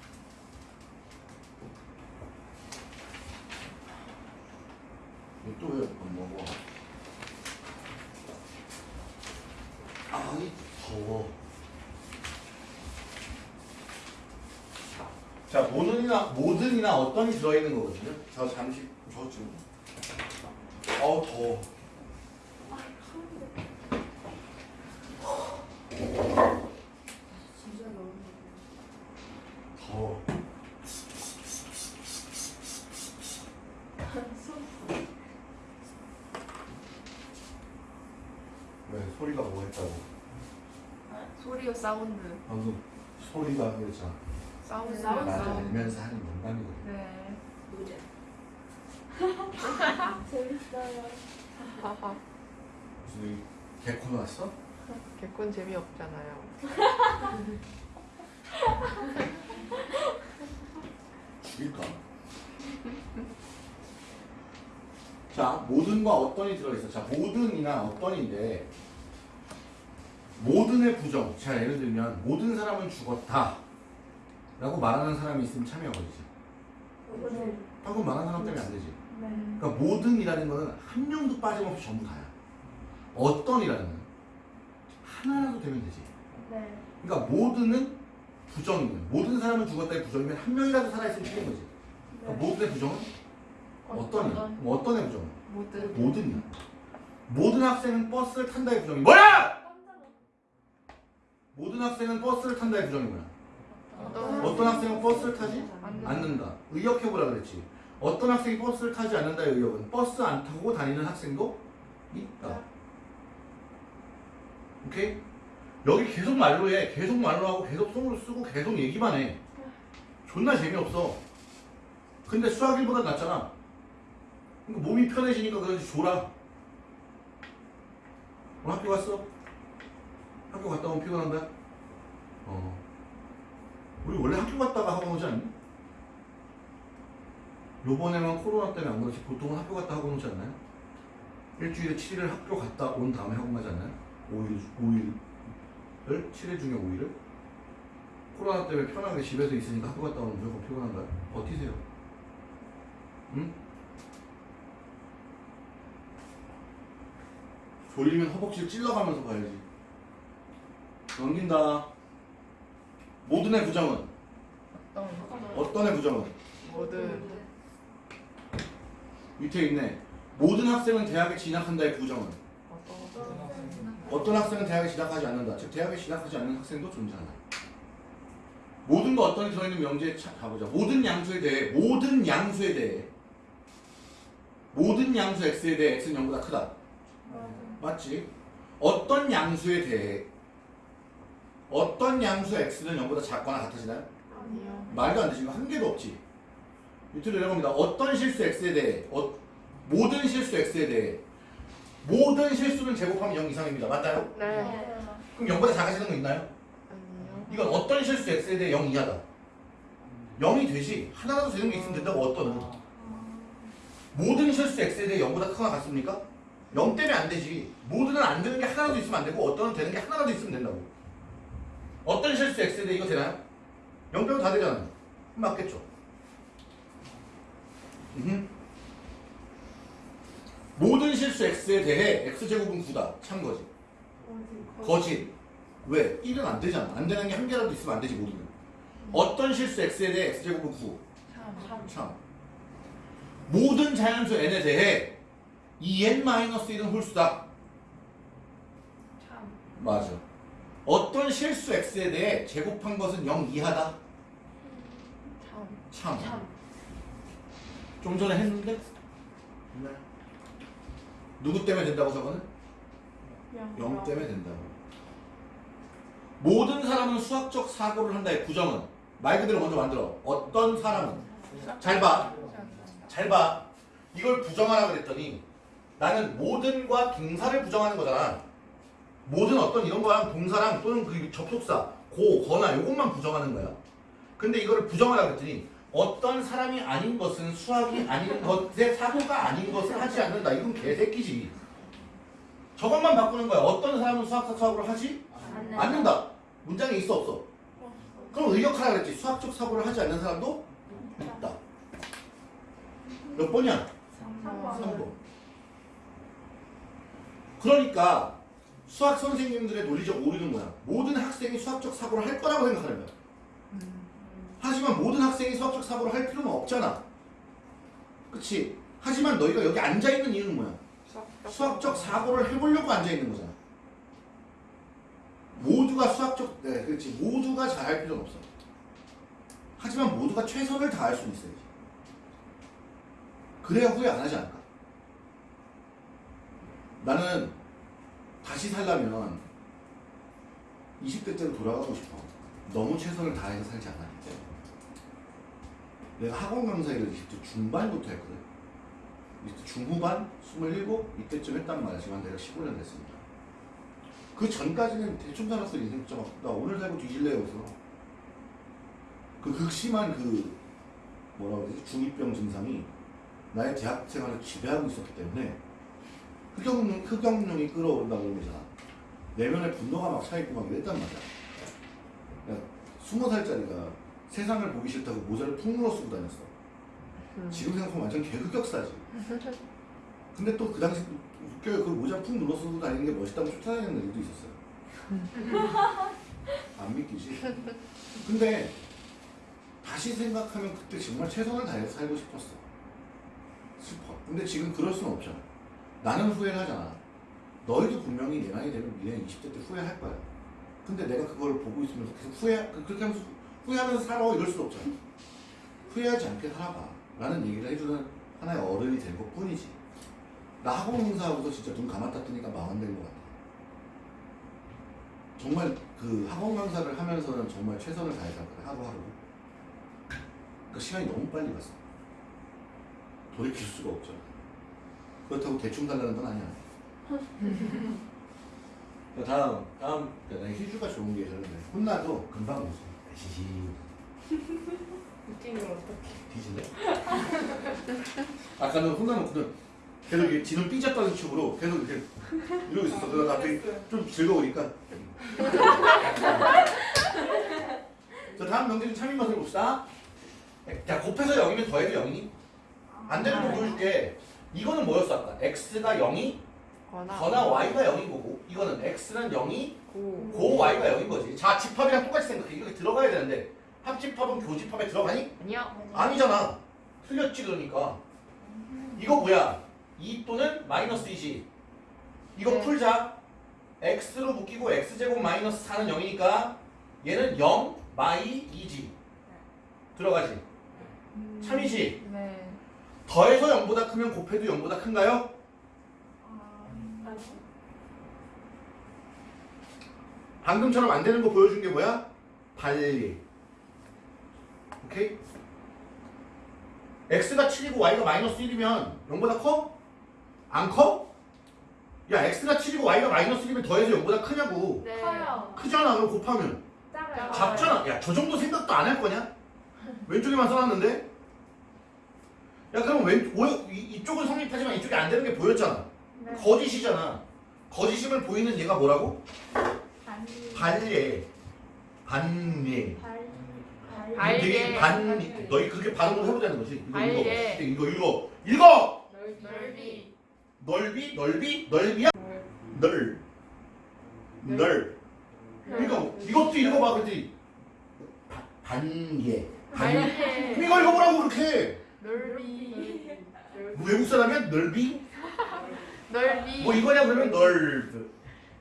또왜안 먹어? 아이 더워. 자, 모든이나 모든이나 어떤이 들어있는 거거든요. 저 잠시 저 좀. 어우 더워. 더워. 왜 소리가 뭐 했다고? 소리요 사운드. 방금 소리가 그랬잖아. 사운드. 사운드. 나를 알면서 하는 농담이거든. 네. 재밌어요. 하하. 무슨 개콘 왔어? 개콘 재미없잖아요. 죽일까? 자, 모든과 어떤이 들어있어. 자, 모든이나 어떤인데 모든의 부정. 자, 예를 들면 모든 사람은 죽었다. 라고 말하는 사람이 있으면 참여가 되지. 방금 말한 사람 때문에 안 되지. 그러니까 모든이라는 거는 한 명도 빠짐없이 전부 다야. 어떤이라는 건 하나라도 되면 되지. 그러니까 모든은 부정이면 모든 사람은 죽었다의 부정이면 한 명이라도 살아있으면 틀린 거지. 그러니까 모든의 부정은 어떤이야? 그럼 어떤의 부정은? 모든. 모든이야. 모든 학생은 버스를 탄다의 부정이 뭐야? 모든 학생은 버스를 탄다의 부정이 뭐야? 어떤 학생은 버스를 타지? 않는다. 의역해보라 그랬지. 어떤 학생이 버스를 타지 않는다의 의역은 버스 안 타고 다니는 학생도 있다. 오케이? 여기 계속 말로 해. 계속 말로 하고 계속 손으로 쓰고 계속 얘기만 해. 존나 재미없어. 근데 수학일보다 낫잖아. 그러니까 몸이 편해지니까 그런지 졸아. 오늘 학교 갔어? 학교 갔다 오면 피곤한다? 어. 우리 원래 학교 갔다가 학원 오지 않니? 요번에만 코로나 때문에 안 그렇지 보통은 학교 갔다 학원 오지 않나요? 일주일에 7일을 학교 갔다 온 다음에 학원 가지 않나요? 5일, 5일을 7일 중에 5일을 코로나 때문에 편하게 집에서 있으니까 학교 갔다 오면 무조건 피곤한가요? 버티세요 응? 졸리면 허벅지를 찔러가면서 가야지 넘긴다 모든 의 부정은 어떤. 어떤의 부정은 모든. 밑에 있네 모든 학생은 대학에 진학한다의 부정은 어떤. 학생은 대학에 진학하지 않는다. 즉 대학에 진학하지 않는 학생도 존재한다. 모든 거 어떤 들어있는 명제에 차- 가보자. 모든 양수에 대해 모든 양수에 대해 모든 양수 x에 대해 x는 0보다 크다. 맞지? 어떤 양수에 대해 어떤 양수 x는 0보다 작거나 같아지나요? 아니요. 말도 안 되지. 한 개도 없지. 밑으로 내려갑니다. 어떤 실수 x에 대해 어, 모든 실수 x에 대해 모든 실수는 제곱하면 0 이상입니다. 맞나요? 네. 그럼 0보다 작아지는 거 있나요? 아니요. 이건 어떤 실수 x에 대해 0 이하다. 0이 되지. 하나라도 되는 게 있으면 된다고 어떤은. 모든 실수 x에 대해 0보다 크거나 같습니까? 0 때문에 안 되지. 모든은 안 되는 게 하나라도 있으면 안 되고 어떤은 되는 게 하나라도 있으면 된다고. 어떤 실수 x에 대해 이거 되나요? 0 빼면 다 되잖아요. 맞겠죠. 모든 실수 x에 대해 x제곱은 9다. 참 거지. 거짓. 왜? 1은 안 되잖아. 안 되는 게 한 개라도 있으면 안 되지 모두는. 어떤 실수 x에 대해 x제곱은 9. 참. 참. 모든 자연수 n에 대해 2n-1은 홀수다. 참. 맞아. 어떤 실수 x에 대해 제곱한 것은 0 이하다. 참. 참. 참. 좀 전에 했는데? 네. 누구 때문에 된다고 저거는? 0 때문에 된다고. 모든 사람은 수학적 사고를 한다의 부정은 말 그대로 먼저 만들어. 어떤 사람은 잘 봐. 잘 봐. 이걸 부정하라 그랬더니 나는 모든과 동사를 부정하는 거잖아. 모든 어떤 이런 거랑 동사랑 또는 그 접속사 고, 거나 요것만 부정하는 거야. 근데 이거를 부정하라 그랬더니 어떤 사람이 아닌 것은 수학이 아닌 것의 사고가 아닌 것을 하지 않는다. 이건 개새끼지. 저것만 바꾸는 거야. 어떤 사람은 수학적 사고를 하지 않는다. 문장에 있어 없어? 그럼 의역하라 그랬지. 수학적 사고를 하지 않는 사람도 있다. 몇 번이야? 3번. 그러니까 수학 선생님들의 논리적 오류는 뭐야? 모든 학생이 수학적 사고를 할 거라고 생각하는 거야. 하지만 모든 학생이 수학적 사고를 할 필요는 없잖아. 그치? 하지만 너희가 여기 앉아있는 이유는 뭐야? 수학적 사고를 해보려고 앉아있는 거잖아. 모두가 수학적, 네, 그렇지. 모두가 잘할 필요는 없어. 하지만 모두가 최선을 다할 수는 있어야지. 그래야 후회 안 하지 않을까? 나는 다시 살려면 20대 때로 돌아가고 싶어. 너무 최선을 다해서 살지 때문에. 내가 학원 강사 일을 20대 중반부터 했거든. 20대 중후반, 27, 이때쯤 했단 말이야. 지금 내가 15년 됐습니다. 그 전까지는 대충 살았어 인생 진짜 막, 나 오늘 살고 뒤질래 여기서 그 극심한 그 뭐라고 해야 되지 중이병 증상이 나의 대학 생활을 지배하고 있었기 때문에 흑염룡, 흑염룡이 끌어오른다 그런 거잖아 내면에 분노가 막 차있고 막 이랬단 말이야 그러니까 스무 살짜리가 세상을 보기 싫다고 모자를 푹 물어 쓰고 다녔어 지금 생각하면 완전 개흑역사지 근데 또 그 당시 또 웃겨요. 그 모자 푹 눌러 쓰고 다니는 게 멋있다고 쫓아다니는 애들도 있었어요. 안 믿기지? 근데 다시 생각하면 그때 정말 최선을 다해서 살고 싶었어. 슬퍼. 근데 지금 그럴 수는 없잖아. 나는 후회를 하잖아. 너희도 분명히 내 나이 되면 미래 20대 때 후회할 거야. 근데 내가 그걸 보고 있으면서 계속 후회, 그- 그렇게 하면서 후회하면서 살아 이럴 수 없잖아. 후회하지 않게 살아봐. 라는 얘기를 해주는 하나의 어른이 된 것 뿐이지. 나 학원 공사하고서 진짜 눈 감았다 뜨니까 망한된 것 같아. 정말 그 학원 강사를 하면서는 정말 최선을 다해서 했거든, 하루하루. 그 시간이 너무 빨리 갔어. 돌이킬 수가 없죠. 그렇다고 대충 달라는 건 아니야. 자, 다음, 다음, 야, 나 희주가 좋은 게 저런데 혼나도 금방 웃어. 걸 어떻게. 뒤질래? 아까는 혼나놓고는 계속 이렇게 지는 삐졌다는 척으로 계속 이렇게 이러고 있었어. 그러다 갑자기 좀 즐거우니까. 자, 다음 명제는 참인 맛을 봅시다. 자, 곱해서 0이면 더해도 0이니? 안 되는 거 보여줄게. 이거는 뭐였어, 아까? x가 0이 거나. 거나 y가 0인 거고, 이거는 x는 0이 고. 고 y가 0인 거지. 자, 집합이랑 똑같이 생각해. 이렇게 들어가야 되는데, 합집합은 교집합에 들어가니? 아니요. 아니잖아. 틀렸지 그러니까. 이거 뭐야? 2 또는 마이너스 2지. 이거 네. 풀자. x로 묶이고 x제곱 마이너스 4는 0이니까 얘는 0 마이 2지. 들어가지. 참이지. 네. 더해서 0보다 크면 곱해도 0보다 큰가요? 방금처럼 안 되는 거 보여준 게 뭐야? 달리. 오케이? x가 7이고 y가 마이너스 1이면 0보다 커? 안 커? 야 x가 7이고 y가 마이너스 1이면 더해서 0보다 크냐고 네. 커요. 크잖아 그럼 곱하면 작아요. 작잖아 야 저 정도 생각도 안 할 거냐? 왼쪽에만 써놨는데 야 그럼 왼 오, 이, 이쪽은 성립하지만 이쪽이 안 되는 게 보였잖아 네. 거짓이잖아 거짓임을 보이는 얘가 뭐라고? 반. 반예 반예 발. 발. 되게. 반 너희 그렇게 발음을 해보자는 거지 이거. 읽어 이거 읽어 읽어 넓이. 넓이 넓이 넓이야 널 널. 그러니까 이것도 읽어봐, 그지? 반개. 반. 이거 읽어보라고 그렇게. 넓이. 뭐 외국 사람이야? 넓이? 넓이. 뭐 이거냐 그러면 널.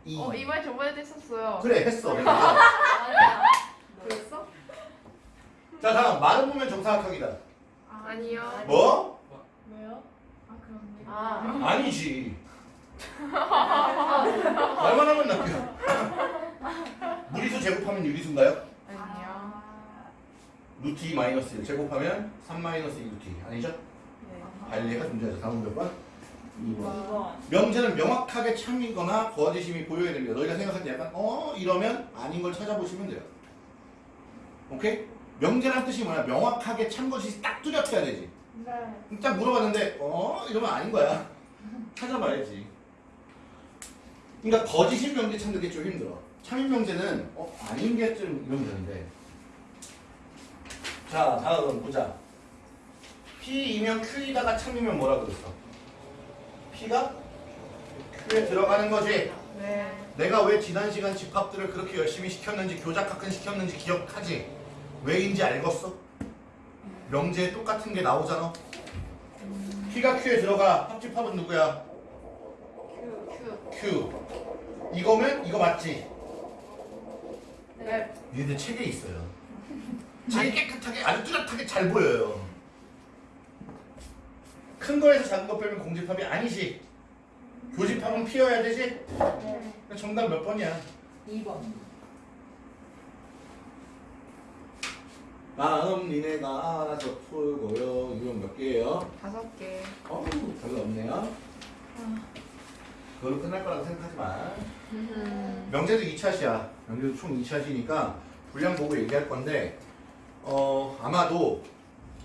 이. 어 이번에 저번에도 했었어요. 그래 했어. 아니야. 그랬어? 자 다음 말은 보면 정사각형이다. 아 니요. 뭐? 왜요? 아 그렇네. 아. 아니지. 말만 하면 낚여. 무리수 제곱하면 유리수인가요? 아니요. 루트 2 마이너스 1 제곱하면 3 마이너스 2 루트 2 아니죠? 네. 관리가 존재하죠. 다음 몇 번? 2번. 2번. 명제는 명확하게 참이거나 거짓임이 보여야 됩니다. 너희가 생각할 때 약간 어 이러면 아닌 걸 찾아보시면 돼요. 오케이? 명제란 뜻이 뭐야? 명확하게 참 것이 딱 뚜렷해야 되지. 네. 딱 물어봤는데 어 이러면 아닌 거야. 찾아봐야지. 그러니까 거짓인 명제 찾는 게 좀 힘들어. 참인 명제는 어 아닌 게 좀 이러면 되는데. 자 다음 보자. P이면 Q이다가 참이면 뭐라 그랬어? P가 Q에 들어가는 거지. 네. 내가 왜 지난 시간 집합들을 그렇게 열심히 시켰는지 교작학근 시켰는지 기억하지? 왜인지 알겠어? 명제에 똑같은 게 나오잖아. P가 Q에 들어가 합집합은 누구야? 큐. Q. 이거면 이거 맞지? 네. 얘들 책에 있어요. 제일 깨끗하게 아주 뚜렷하게 잘 보여요. 큰 거에서 작은 거 빼면 공집합이 아니지. 교집합은 P여야 되지? 네. 정답 몇 번이야? 2번. 다음 니네가 알아서 풀고요. 이건 몇 개예요? 다섯 개. 어, 별로 없네요. 그걸로 끝날 거라고 생각하지 마. 명제도 2차시야. 명제도 총 2차시니까 분량 보고 얘기할 건데 어 아마도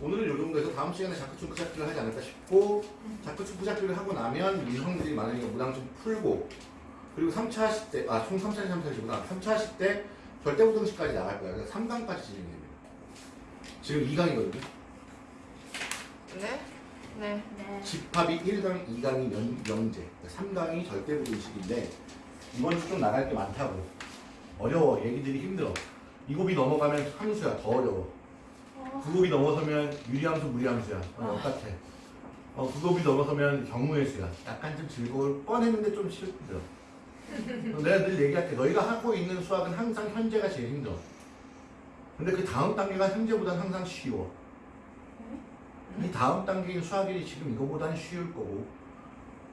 오늘은 요 정도에서 다음 시간에 자크충 크작기를 하지 않을까 싶고 자크충 크작기를 하고 나면 유형들이 많으니까 무당 좀 풀고 그리고 3차 하실 때, 아, 총 3차시 3차시구나. 3차 하실 때 절대부등식까지 나갈 거야. 그래서 3강까지 진행이 됩니다. 지금 2강이거든요. 네. 네. 네. 집합이 1강, 2강이 명, 명제, 3강이 절대부등식인데 이번 주 좀 나갈 게 많다고. 어려워. 얘기들이 힘들어. 이곱이 넘어가면 함수야. 더 어려워. 구곱이 넘어서면 유리함수, 무리함수야. 어, 똑같아. 어, 구곱이 넘어서면 경우의 수야. 약간 좀 즐거울 뻔했는데 좀 힘들어. 내가 늘 얘기할게. 너희가 하고 있는 수학은 항상 현재가 제일 힘들어. 근데 그 다음 단계가 현재보다는 항상 쉬워. 이 다음 단계인 수학일이 지금 이거보다는 쉬울 거고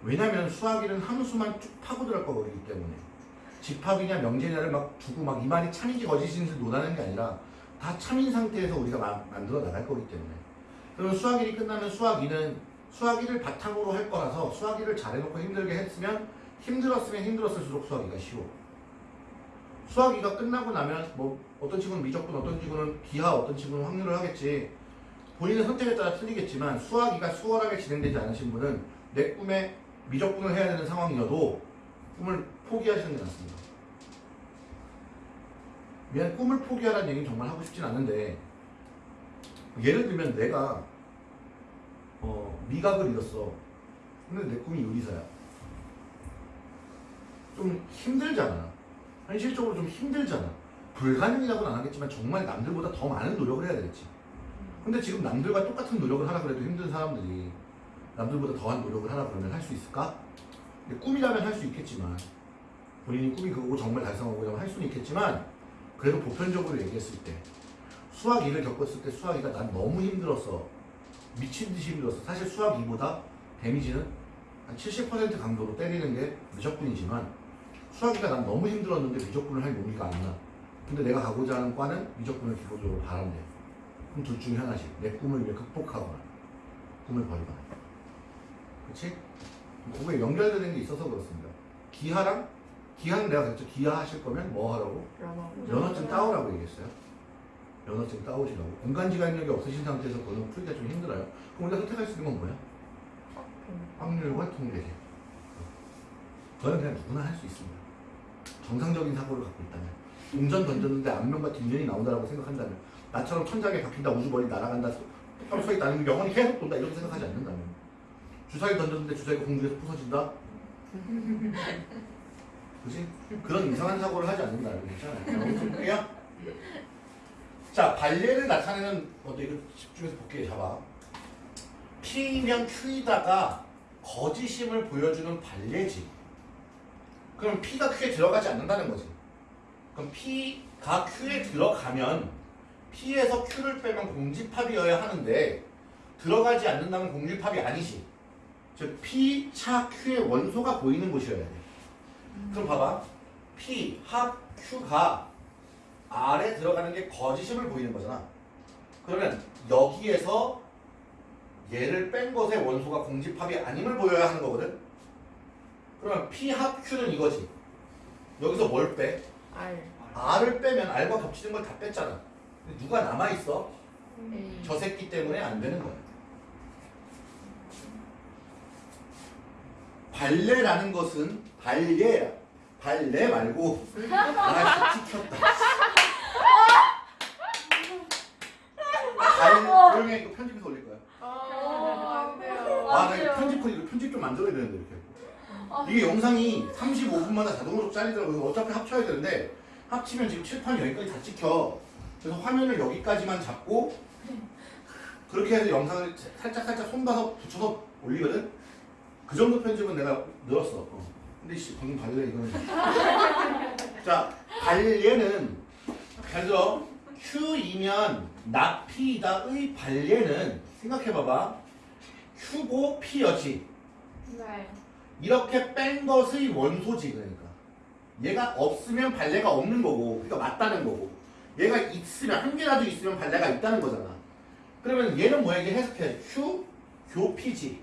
왜냐면 수학일은 함수만 쭉 파고들을 거기 때문에 집합이냐 명제냐를 막 두고 막 이 말이 참인지 거짓인지 논하는 게 아니라 다 참인 상태에서 우리가 마- 만들어 나갈 거기 때문에. 그러면 수학일이 끝나면 수학이는 수학일을 바탕으로 할 거라서 수학일을 잘해놓고 힘들게 했으면 힘들었으면 힘들었을수록 수학이가 쉬워. 수학이가 끝나고 나면 뭐 어떤 친구는 미적분 어떤 친구는 기하 어떤 친구는 확률을 하겠지. 본인의 선택에 따라 틀리겠지만 수학이가 수월하게 진행되지 않으신 분은 내 꿈에 미적분을 해야 되는 상황이어도 꿈을 포기하시는 게 낫습니다. 미안 꿈을 포기하라는 얘기는 정말 하고 싶진 않은데 예를 들면 내가 어, 미각을 잃었어. 근데 내 꿈이 요리사야. 좀 힘들잖아. 현실적으로 좀 힘들잖아. 불가능이라고는 안 하겠지만 정말 남들보다 더 많은 노력을 해야 되겠지. 근데 지금 남들과 똑같은 노력을 하라 그래도 힘든 사람들이 남들보다 더한 노력을 하라 그러면 할 수 있을까? 꿈이라면 할 수 있겠지만 본인이 꿈이 그거고 정말 달성하고자 할 수는 있겠지만 그래도 보편적으로 얘기했을 때 수학 2를 겪었을 때 수학 2가 난 너무 힘들었어 미친 듯이 힘들었어 사실 수학 2보다 데미지는 한 70% 강도로 때리는 게 미적분이지만 수학 2가 난 너무 힘들었는데 미적분을 할 용기가 안나. 근데 내가 가고자 하는 과는 미적분을 기본적으로 바란대. 그럼 둘 중에 하나씩 내 꿈을 위해 극복하거나 꿈을 버리거나. 그치? 그거에 연결되는 게 있어서 그렇습니다. 기하랑 기하는 내가 그랬죠. 기하 하실 거면 뭐 하라고? 연어. 면허증 따오라고 얘기했어요. 면허증 따오시라고. 공간지각력이 없으신 상태에서 그거는 풀기가 좀 힘들어요. 그럼 우리가 선택할 수 있는 건 뭐야? 확률과 통계계 그거는 그냥 누구나 할 수 있습니다. 정상적인 사고를 갖고 있다면 동전 던졌는데 앞면과 뒷면이 나온다고 생각한다면 나처럼 천장에 박힌다 우주 멀리 날아간다 똑바로 서 있다는 게 영원히 계속 돈다 이렇게 생각하지 않는다면. 주사위 던졌는데 주사위가 공중에서 부서진다 그지? 그런 이상한 사고를 하지 않는다. 괜찮아요. 볼게요. 자, 발레를 나타내는 것도 이거 집중해서 볼게요. 잡아. P면 Q이다가 거짓임을 보여주는 발레지. 그럼 P가 Q에 들어가지 않는다는 거지. 그럼 P가 Q에 들어가면 P에서 Q를 빼면 공집합이어야 하는데 들어가지 않는다면 공집합이 아니지. 즉 P 차 Q의 원소가 보이는 곳이어야 돼. 그럼 봐봐. P 합 Q가 R에 들어가는 게 거짓임을 보이는 거잖아. 그러면 여기에서 얘를 뺀 것의 원소가 공집합이 아님을 보여야 하는 거거든. 그러면 P 합 Q는 이거지. 여기서 뭘 빼? R R을 빼면 R과 겹치는 걸 다 뺐잖아. 누가 남아 있어? A 저 새끼 때문에 안 되는 거야. 발레라는 것은 발레 발레 말고 아 찍혔다. 발 조용히 해. 이거 편집해서 올릴 거야. 아, 안 돼요. 아, 나안 이거 돼요. 편집 이거 편집 좀 만들어야 되는데 이렇게. 아. 이게 영상이 35분마다 자동으로 잘리더라고요. 어차피 합쳐야 되는데 합치면 지금 칠판 여기까지 다 찍혀. 그래서 화면을 여기까지만 잡고 그렇게 해서 영상을 살짝 살짝 손봐서 붙여서 올리거든. 그 정도 편집은 내가 늘었어. 어. 근데 씨 방금 발레 이거는. 자 발레는 잘 들어. Q이면 나 P이다의 발레는 생각해봐봐. Q고 P여지. 네. 이렇게 뺀 것의 원소지 그러니까 얘가 없으면 발레가 없는 거고 그러니까 맞다는 거고 얘가 있으면 한 개라도 있으면 발레가 있다는 거잖아 그러면 얘는 뭐야 이게 해석해 Q 교피지 네.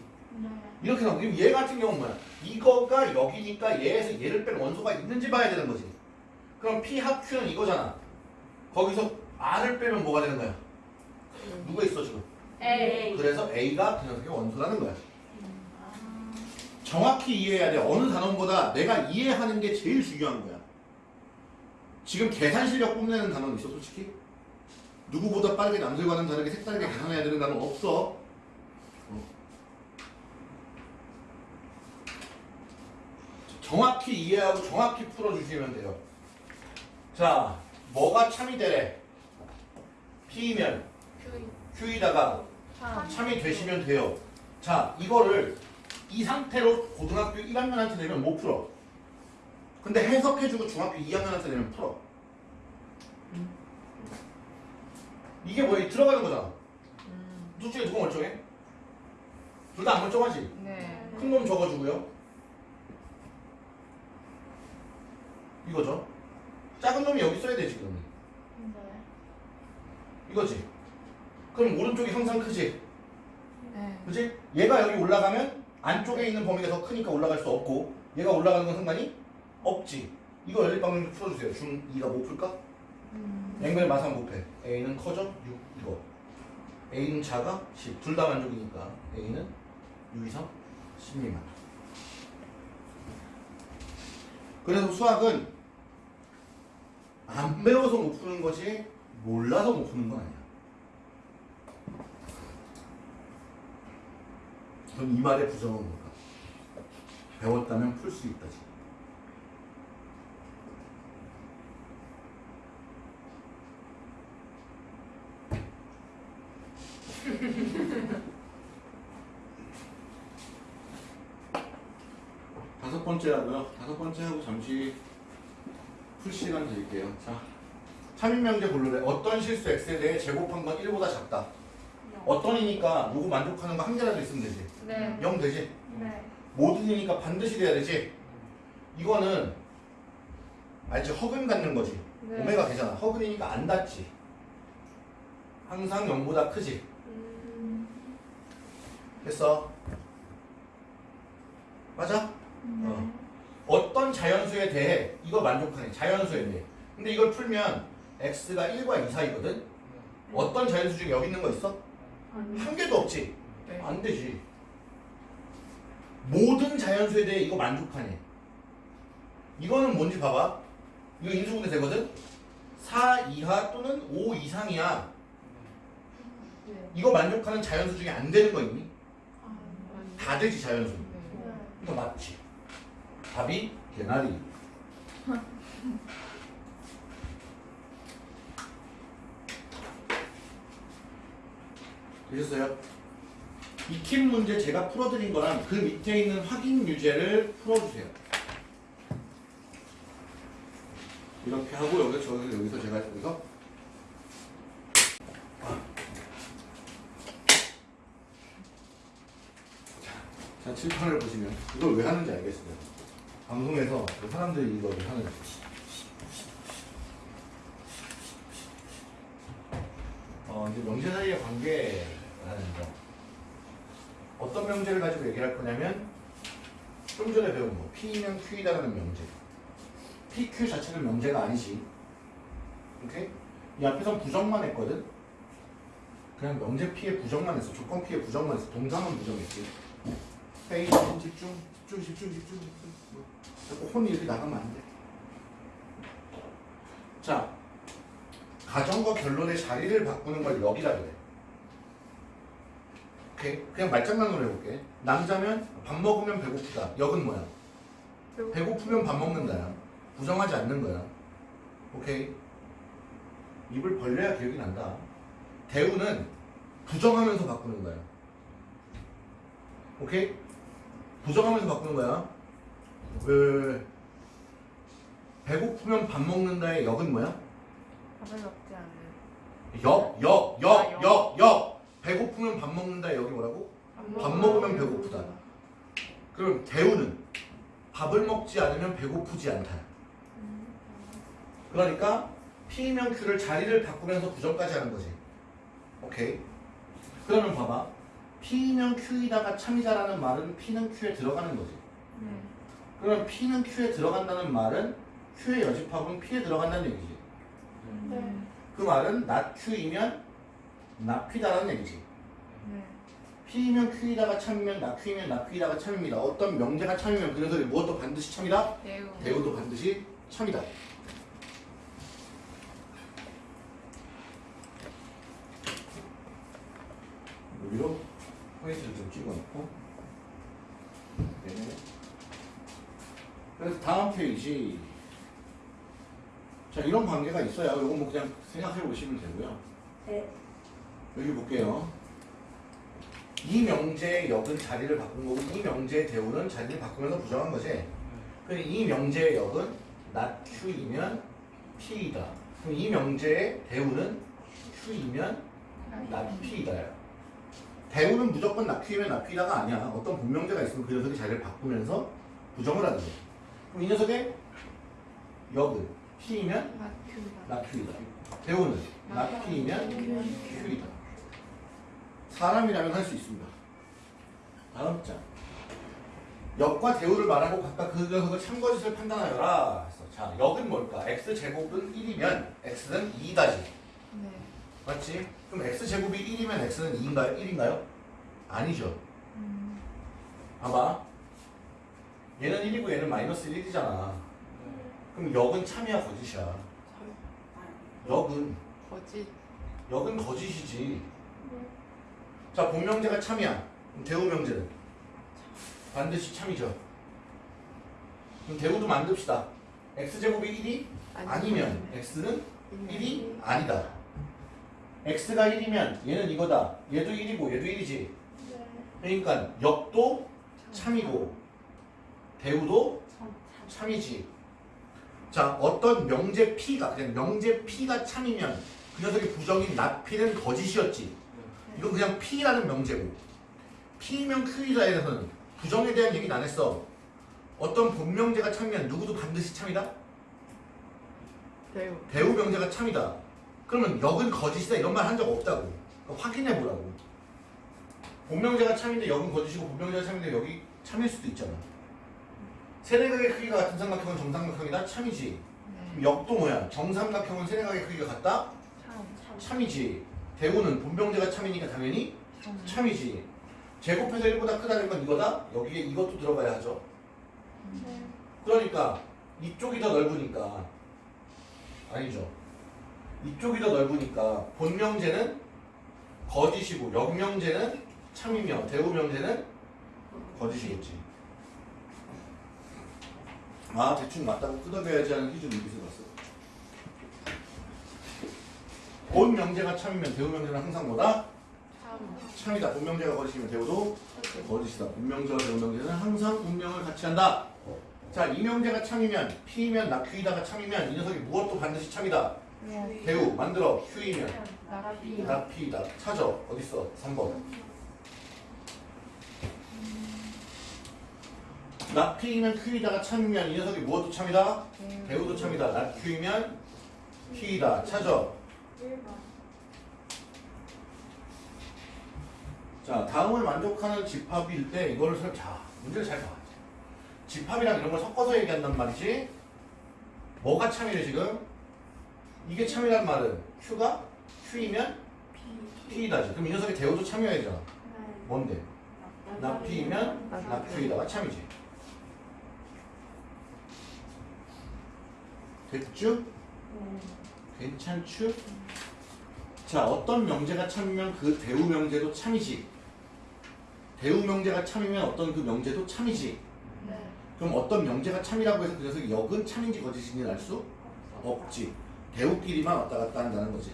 이렇게 나오고 얘 같은 경우는 뭐야 이거가 여기니까 얘에서 얘를 뺀 원소가 있는지 봐야 되는 거지 그럼 P 합 Q는 이거잖아 거기서 R을 빼면 뭐가 되는 거야 누가 있어 지금 A. 그래서 A가 그 녀석의 원소라는 거야 아. 정확히 이해해야 돼. 어느 단원보다 내가 이해하는 게 제일 중요한 거야. 지금 계산 실력 뽐내는 단원 있어, 솔직히? 누구보다 빠르게 남들과는 다르게 색다르게 계산해야 되는 단원 없어. 어. 정확히 이해하고 정확히 풀어주시면 돼요. 자, 뭐가 참이 되래? P면 Q Q이다가 참 참이 되시면 돼요. 자, 이거를 이 상태로 고등학교 1학년한테 내면 못 풀어. 근데 해석해주고 중학교 2학년한테 내면 풀어. 이게 뭐야? 들어가는 거잖아. 음, 둘 중에 누가 멀쩡해? 둘 다 안 멀쩡하지? 네. 큰 놈 적어주고요. 이거죠. 작은 놈이 여기 써야 되지, 그러면. 네. 이거지. 그럼 오른쪽이 항상 크지? 네. 그지? 얘가 여기 올라가면 안쪽에 있는 범위가 더 크니까 올라갈 수 없고 얘가 올라가는 건 상관이 없지. 이거 연립 방정 좀 풀어주세요. 중 2가 못 풀까? 음, 앵글 마상 못해. A는 커져? 6 이거. A는 작아? 10. 둘 다 만족이니까 A는 6 이상 10 미만. 그래서 수학은 안 배워서 못 푸는 거지 몰라서 못 푸는 건 아니야. 그럼 이 말의 부정은 뭘까? 배웠다면 풀 수 있다지. 다섯 번째 하고요. 다섯 번째 하고 잠시 풀 시간 드릴게요. 자, 참인 명제 고르래. 어떤 실수 x에 대해 제곱한 건 1보다 작다. 어떤이니까 누구 만족하는 거 한 개라도 있으면 되지. 네. 0 되지. 네. 모든이니까 반드시 돼야 되지. 이거는 알지? 허근 갖는 거지. 네. 오메가 되잖아. 허근이니까 안 닿지. 항상 0보다 크지. 음. 됐어. 맞아? 어. 어떤 자연수에 대해 이거 만족하네. 자연수에 대해. 근데 이걸 풀면 x가 1과 2 사이거든. 어떤 자연수 중에 여기 있는 거 있어? 아니. 한 개도 없지. 네. 안 되지. 모든 자연수에 대해 이거 만족하네. 이거는 뭔지 봐봐. 이거 인수분해 되거든? 4 이하 또는 5 이상이야. 네. 이거 만족하는 자연수 중에 안 되는 거 있니? 아. 다 되지 자연수. 네. 네. 이거 맞지. 답이 개나리. 되셨어요? 익힌 문제 제가 풀어드린 거랑 그 밑에 있는 확인 유제를 풀어주세요. 이렇게 하고 여기서 저 여기서 제가 여기서 자 칠판을 보시면 이걸 왜 하는지 알겠어요. 방송에서 사람들이 이걸 왜 하는지. 어 이제 명제 사이의 관계라는 거. 어떤 명제를 가지고 얘기를 할 거냐면 좀 전에 배운 거 P면 Q이다라는 명제. PQ 자체는 명제가 아니지. 오케이? 이 앞에선 부정만 했거든. 그냥 명제 P의 부정만 했어. 조건 P의 부정만 했어. 동사만 부정했지. 회의 집중, 집중, 집중, 집중, 집중. 뭐, 자꾸 혼이 이렇게 나가면 안 돼. 자, 가정과 결론의 자리를 바꾸는 걸 여기다 그래. 오케이? 그냥 말장난으로 해볼게. 남자면 밥 먹으면 배고프다. 역은 뭐야? 배고프면 밥 먹는다야. 부정하지 않는 거야. 오케이? 입을 벌려야 기억이 난다. 대우는 부정하면서 바꾸는 거야. 오케이? 부정하면서 바꾸는 거야. 왜, 왜, 왜? 배고프면 밥 먹는다의 역은 뭐야? 밥을 먹지 않는. 역, 역, 아, 역, 역. 역, 역. 배고프면 밥 먹는다의 역이 뭐라고? 밥 먹으면 배고프다. 그럼 대우는 밥을 먹지 않으면 배고프지 않다. 그러니까 P면 Q를 자리를 바꾸면서 부정까지 하는 거지. 오케이. 그러면 봐봐. P면 Q이다가 참이다라는 말은 P는 Q에 들어가는 거지. 네. 그러면 P는 Q에 들어간다는 말은 Q의 여집합은 P에 들어간다는 얘기지. 네. 그 말은 not Q이면 not P다라는 얘기지. 네. P면 Q이다가 참이면 not Q이면 not Q이다가 참입니다. 어떤 명제가 참이면 그래서 무엇도 반드시 참이다? 대우. 대우도 반드시 참이다. 여기로 포인트를 좀 찍어놓고 네. 그래서 다음 페이지 자 이런 관계가 있어요. 이거 뭐 그냥 생각해 보시면 되고요. 네. 여기 볼게요. 이 명제의 역은 자리를 바꾼 거고 이 명제의 대우는 자리를 바꾸면서 부정한 거지. 그럼 이 명제의 역은 not Q이면 P이다. 그럼 이 명제의 대우는 Q이면 not P이다요. 대우는 무조건 not Q이면 not P다가 아니야. 어떤 분명제가 있으면 그 녀석이 자리를 바꾸면서 부정을 하는 거야. 그럼 이 녀석의 역은 P이면 Q이다. 대우는 P이면 Q이다. 사람이라면 할 수 있습니다. 다음 장. 역과 대우를 말하고 각각 그 녀석을 참거짓을 판단하여라. 자, 역은 뭘까? x 제곱은 1이면 x는 2다지. 네. 맞지? 그럼 x 제곱이 1이면 x는 2인가요? 1인가요? 아니죠. 음. 봐봐. 얘는 1이고 얘는 마이너스 1이잖아. 그럼 역은 참이야 거짓이야. 역은 거짓. 역은 거짓이지. 자, 본명제가 참이야. 그럼 대우 명제는 반드시 참이죠. 그럼 대우도 만듭시다. x제곱이 1이 아니면 x는 1이 아니다. x가 1이면 얘는 이거다. 얘도 1이고 얘도 1이지. 네. 그러니까 역도 참이고 대우도 참이지. 자, 어떤 명제 P가 그냥 명제 P가 참이면 그 녀석의 부정인 not P는 거짓이었지. 이건 그냥 P라는 명제고 P면 Q이다에 대해서는 부정에 대한 얘기는 안 했어. 어떤 본명제가 참이면 누구도 반드시 참이다? 대우. 대우 명제가 참이다. 그러면 역은 거짓이다 이런 말 한 적 없다고. 그러니까 확인해 보라고. 본명제가 참인데 역은 거짓이고 본명제가 참인데 역이 참일 수도 있잖아. 세네각의 크기가 같은 삼각형은 정삼각형이다 참이지. 그럼 네. 역도 뭐야? 정삼각형은 세네각의 크기가 같다 참. 참이지. 대우는 본명제가 참이니까 당연히 참. 참이지. 제곱해서 1보다 크다는 건 이거다? 여기에 이것도 들어가야 하죠. 네. 그러니까 이쪽이 더 넓으니까 아니죠. 이쪽이 더 넓으니까 본명제는 거짓이고 역명제는 참이며 대우명제는 거짓이겠지. 아 대충 맞다고 끄덕여야지 하는 기준 여기서 봤어. 본 명제가 참이면 대우 명제는 항상 뭐다? 참. 참이다. 본 명제가 거짓이면 대우도 거짓이다. 본 명제와 대우 명제는 항상 운명을 같이 한다. 자, 이 명제가 참이면 P이면 낙휴이다가 참이면 이 녀석이 무엇도 반드시 참이다. 네. 대우 만들어 휴이면 나라비. 낙피이다. 찾아. 어딨어? 3번. 낙피이면 큐이다가 참이면 이 녀석이 무엇도 참이다. 대우도 참이다. 낙휴이면 피이다. 찾아. 1번. 자, 다음을 만족하는 집합일 때 이거를 설, 자, 문제를 잘 봐. 집합이랑 이런 걸 섞어서 얘기한단 말이지. 뭐가 참이래 지금? 이게 참이란 말은 Q가 Q이면 P이다지. 그럼 이 녀석이 대우도 참여해야 되잖아. 네. 뭔데? 낙피이면 낙Q이다가 참이지. 됐죠? 네. 괜찮죠? 자, 어떤 명제가 참이면 그 대우 명제도 참이지. 대우 명제가 참이면 어떤 그 명제도 참이지. 네. 그럼 어떤 명제가 참이라고 해서 그 녀석이 역은 참인지 거짓인지 알 수 없지. 대우끼리만 왔다 갔다 한다는 거지.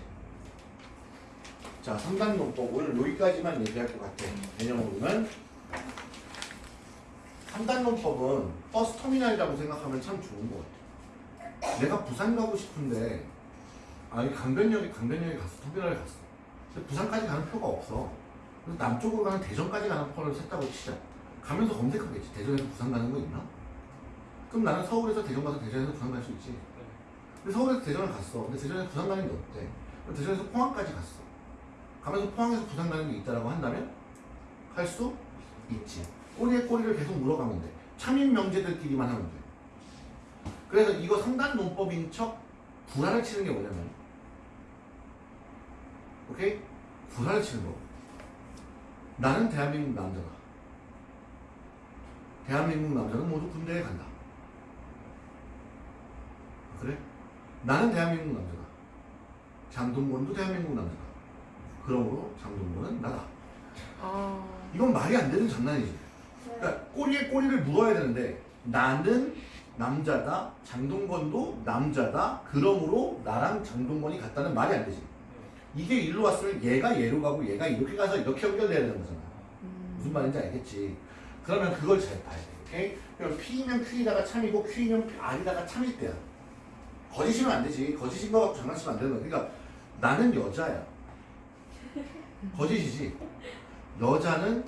자, 3단 논법 오늘 여기까지만 얘기할 것 같아. 개념으로는 3단 논법은 버스 터미널이라고 생각하면 참 좋은 것 같아. 내가 부산 가고 싶은데 아니 강변역에 강변역에 갔어 터미널에 갔어. 근데 부산까지 가는 표가 없어. 그래서 남쪽으로 가는 대전까지 가는 표를 샀다고 치자. 가면서 검색하겠지. 대전에서 부산 가는 거 있나? 그럼 나는 서울에서 대전 가서 대전에서 부산 갈 수 있지. 근데 서울에서 대전을 갔어. 근데 대전에서 부산 가는 게 없대. 대전에서 포항까지 갔어. 가면서 포항에서 부산 가는 게 있다라고 한다면 할 수 있지. 꼬리에 꼬리를 계속 물어가면 돼. 참인 명제들끼리만 하면 돼. 그래서 이거 상단 논법인 척 구라를 치는 게 뭐냐면 오케이? 구라를 치는 거. 나는 대한민국 남자다. 대한민국 남자는 모두 군대에 간다. 그래? 나는 대한민국 남자다. 장동건도 대한민국 남자다. 그러므로 장동건은 나다. 아. 이건 말이 안 되는 장난이지. 네. 그러니까 꼬리에 꼬리를 물어야 되는데 나는 남자다. 장동건도 남자다. 그러므로 나랑 장동건이 같다는 말이 안 되지. 이게 일로 왔으면 얘가 얘로 가고 얘가 이렇게 가서 이렇게 연결돼야 되는 거잖아. 음. 무슨 말인지 알겠지? 그러면 그걸 잘 봐야 돼. 오케이? 그럼 P이면 Q이다가 참이고 Q이면 R이다가 참일 때야. 거짓이면 안 되지. 거짓인 거 갖고 장난치면 안 되는 거야. 그러니까 나는 여자야. 거짓이지. 여자는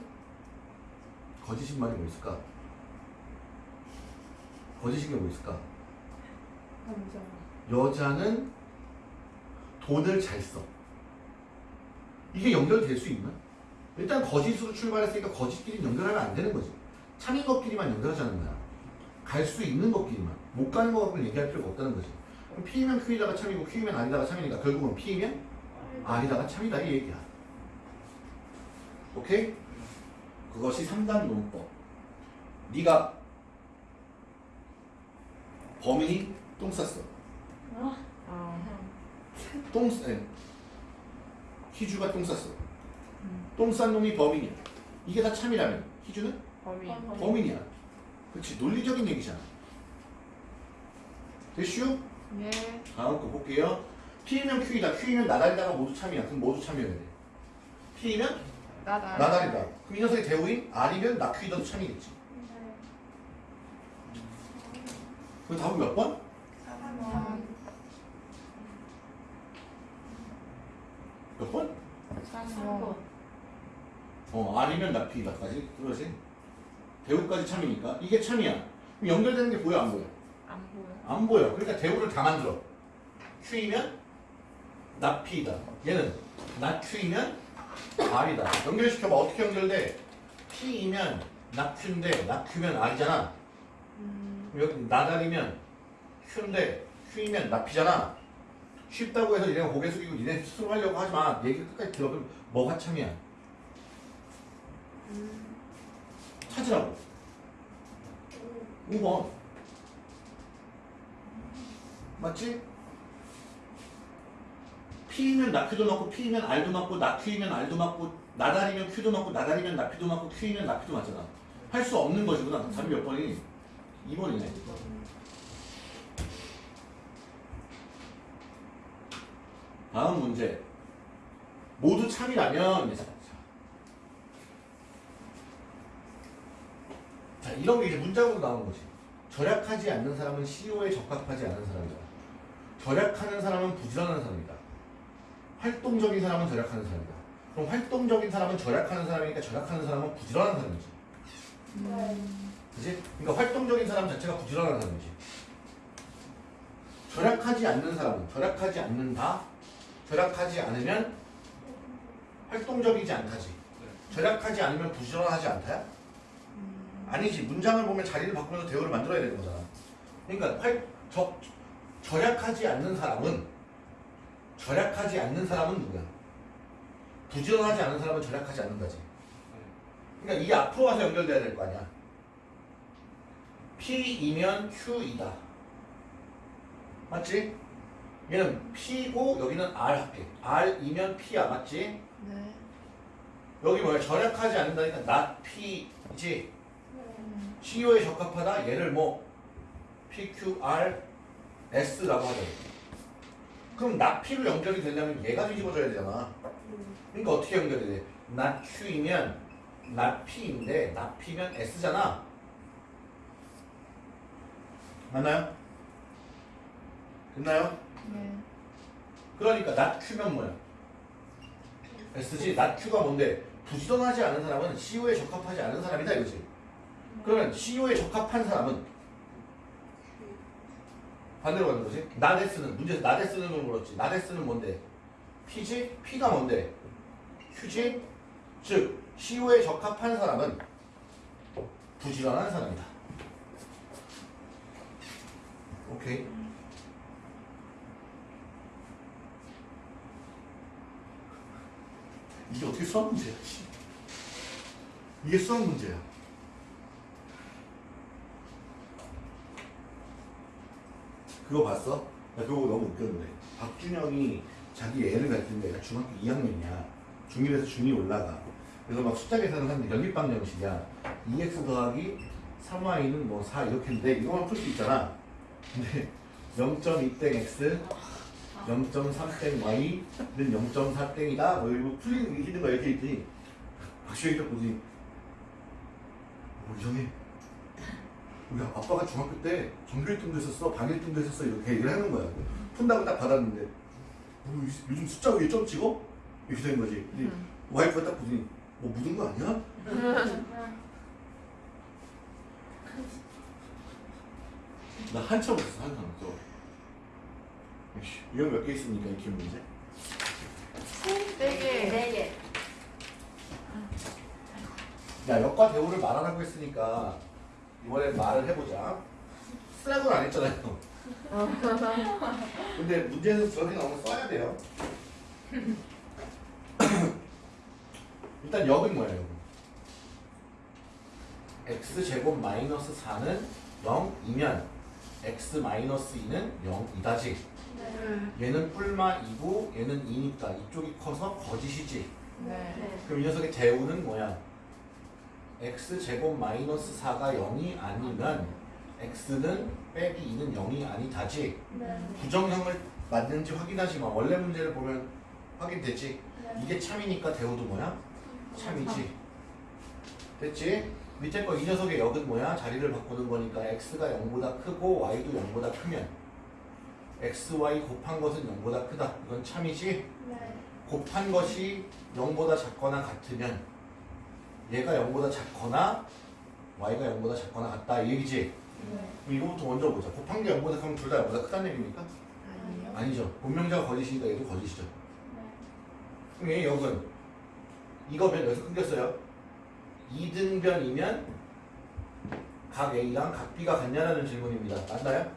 거짓인 말이 뭐 있을까? 거짓인 게 뭐 있을까? 감정. 여자는 돈을 잘 써. 이게 연결될 수 있나? 일단 거짓으로 출발했으니까 거짓끼리 연결하면 안 되는 거지. 참인 것끼리만 연결하자는 거야. 갈 수 있는 것끼리만. 못 가는 거 갖고 얘기할 필요가 없다는 거지. 그럼 P이면 Q이다가 참이고 Q이면 R이다가 참이니까 결국은 P이면 R이다가 참이다 이 얘기야. 오케이? 그것이 3단 논법. 네가 범인이 똥 쌌어. 아. 아. 똥, 싸- 예. 희주가 똥 쌌어. 음. 똥싼 놈이 범인이야. 이게 다 참이라면 희주는 범인. 범인. 범인이야. 그렇지 논리적인 얘기잖아. 됐슈? 네. 다음 거 볼게요. P이면 Q이다. Q이면 나달이다가 모두 참이야. 그럼 모두 참여해야 돼. P이면 나다. 나달이다. 그럼 이 녀석이 대우인 R이면 나Q이다도 참이겠지. 네. 그럼 답은 몇 번? 4번. 몇 번? 3번. 어, R이면 나Q이다까지. 그러지. 대우까지 참이니까. 이게 참이야. 그럼 연결되는 게 보여 안 보여? 안 보여. 안 보여. 그러니까 대우를 다 만들어. Q이면 나P이다. 얘는 나Q이면 R이다. 연결시켜봐. 어떻게 연결돼? P이면 나Q인데 나Q면 R이잖아. 음. 여기 나달이면 Q인데 Q이면 나P잖아. 쉽다고 해서 얘네가 고개 숙이고 니네 스스로 하려고 하지 마. 얘기 끝까지 들어. 그럼 뭐가 참이야? 음. 찾으라고. 5번. 맞지? P이면 나큐도 맞고 P이면 R도 맞고 나큐이면 R도 맞고 나달이면 Q도 맞고 나달이면 나피도 맞고 Q이면 나피도 맞잖아. 할 수 없는 것이구나. 답이 몇 번이니? 이번이네 다음 문제. 모두 참이라면 자, 이런 게 이제 문장으로 나온 거지. 절약하지 않는 사람은 CEO에 적합하지 않은 사람이다. 절약하는 사람은 부지런한 사람이다. 활동적인 사람은 절약하는 사람이다. 그럼 활동적인 사람은 절약하는 사람이니까 절약하는 사람은 부지런한 사람이지. 음. 그지? 그러니까 활동적인 사람 자체가 부지런한 사람이지. 절약하지 않는 사람은 절약하지 않는다. 절약하지 않으면 활동적이지 않다지. 절약하지 않으면 부지런하지 않다야? 아니지. 문장을 보면 자리를 바꾸면서 대우를 만들어야 되는 거잖아. 그러니까 활, 저, 절약하지 않는 사람은 절약하지 않는 사람은 누구야? 부지런하지 않은 사람은 절약하지 않는다지. 그러니까 이게 앞으로 와서 연결돼야 될 거 아니야. P이면 Q이다. 맞지? 얘는 P고 여기는 R 할게. R이면 P야. 맞지? 네. 여기 뭐야? 절약하지 않는다니까 not P이지. CEO에 적합하다. 얘를 뭐 PQR S라고 하자. 그럼 not P로 연결이 되려면 얘가 뒤집어져야 되잖아. 그러니까 어떻게 연결이 돼? not Q이면 not P인데 not P면 S잖아. 맞나요? 됐나요? 네. 그러니까 not Q면 뭐야? S지. not Q가 뭔데? 부지런하지 않은 사람은 CEO에 적합하지 않은 사람이다 이거지. 그러면 CEO에 적합한 사람은 반대로 가는 거지. not S는 문제에서 not S는 걸 물었지. not S는 뭔데? P지? P가 뭔데? Q지? 즉 CEO에 적합한 사람은 부지런한 사람이다. 오케이. 이게 어떻게 수학 문제야? 씨. 이게 수학 문제야. 그거 봤어? 나 그거 너무 웃겼는데 박준영이 자기 애를 가르치는데 애가 중학교 2학년이야 중1에서 중2 올라가 그래서 막 숫자 계산을 하는데 연립방 정식이야 2x 더하기 3y는 뭐 4 이렇게 했는데 이거만 풀 수 있잖아 근데 0.2땡 x 0.3땡 y는 0.4땡이다 뭐 이거 풀리는 게 힘든 거 이렇게 있더니 박준영이 딱 보더니 뭐 이상해 우리 아빠가 중학교 때 전교 1등도 했었어, 반 1등도 했었어 이렇게 얘기를 하는 거야. 푼다고 딱 받았는데 뭐, 요- 요즘 숫자 위에 점 찍어? 이렇게 된 거지. 근데 음. 와이프가 딱 보더니 뭐 묻은 거 아니야? 나 한참 웃었어, 한참. 에이씨, 이건 몇 개 있습니까, 이 기억 문제? 네 개. 네 개. 야, 역과 대우를 말하라고 했으니까 이번에 말을 해보자. 쓰라고는 안 했잖아요. 근데 문제에서 저렇게 나오면 써야 돼요. 일단 역은 뭐예요? 역? x제곱 마이너스 4는 0이면 x 마이너스 2는 0이다지. 네. 얘는 뿔마 2고 얘는 2니까 이쪽이 커서 거짓이지. 네. 그럼 이 녀석의 대우는 뭐야? x 제곱 마이너스 4가 0이 아니면 x는 빼기 2는 0이 아니다지. 네. 부정형을 맞는지 확인하지만 원래 문제를 보면 확인되지. 네. 이게 참이니까 대우도 뭐야? 참이지. 됐지? 밑에 거 이 녀석의 역은 뭐야? 자리를 바꾸는 거니까 x가 0보다 크고 y도 0보다 크면 x, y 곱한 것은 0보다 크다. 이건 참이지? 네. 곱한 것이 0보다 작거나 같으면 얘가 0보다 작거나 y가 0보다 작거나 같다 이 얘기지? 네. 그럼 이거부터 먼저 보자. 곱한 게 0보다 크면 둘 다 0보다 크다는 얘기입니까? 아니요. 아니죠. 본명자가 거짓이니까 얘도 거짓이죠. 네. 그럼 얘 역은 이거면 여기서 끊겼어요. 2등변이면 각 A랑 각 B가 같냐라는 질문입니다. 맞나요?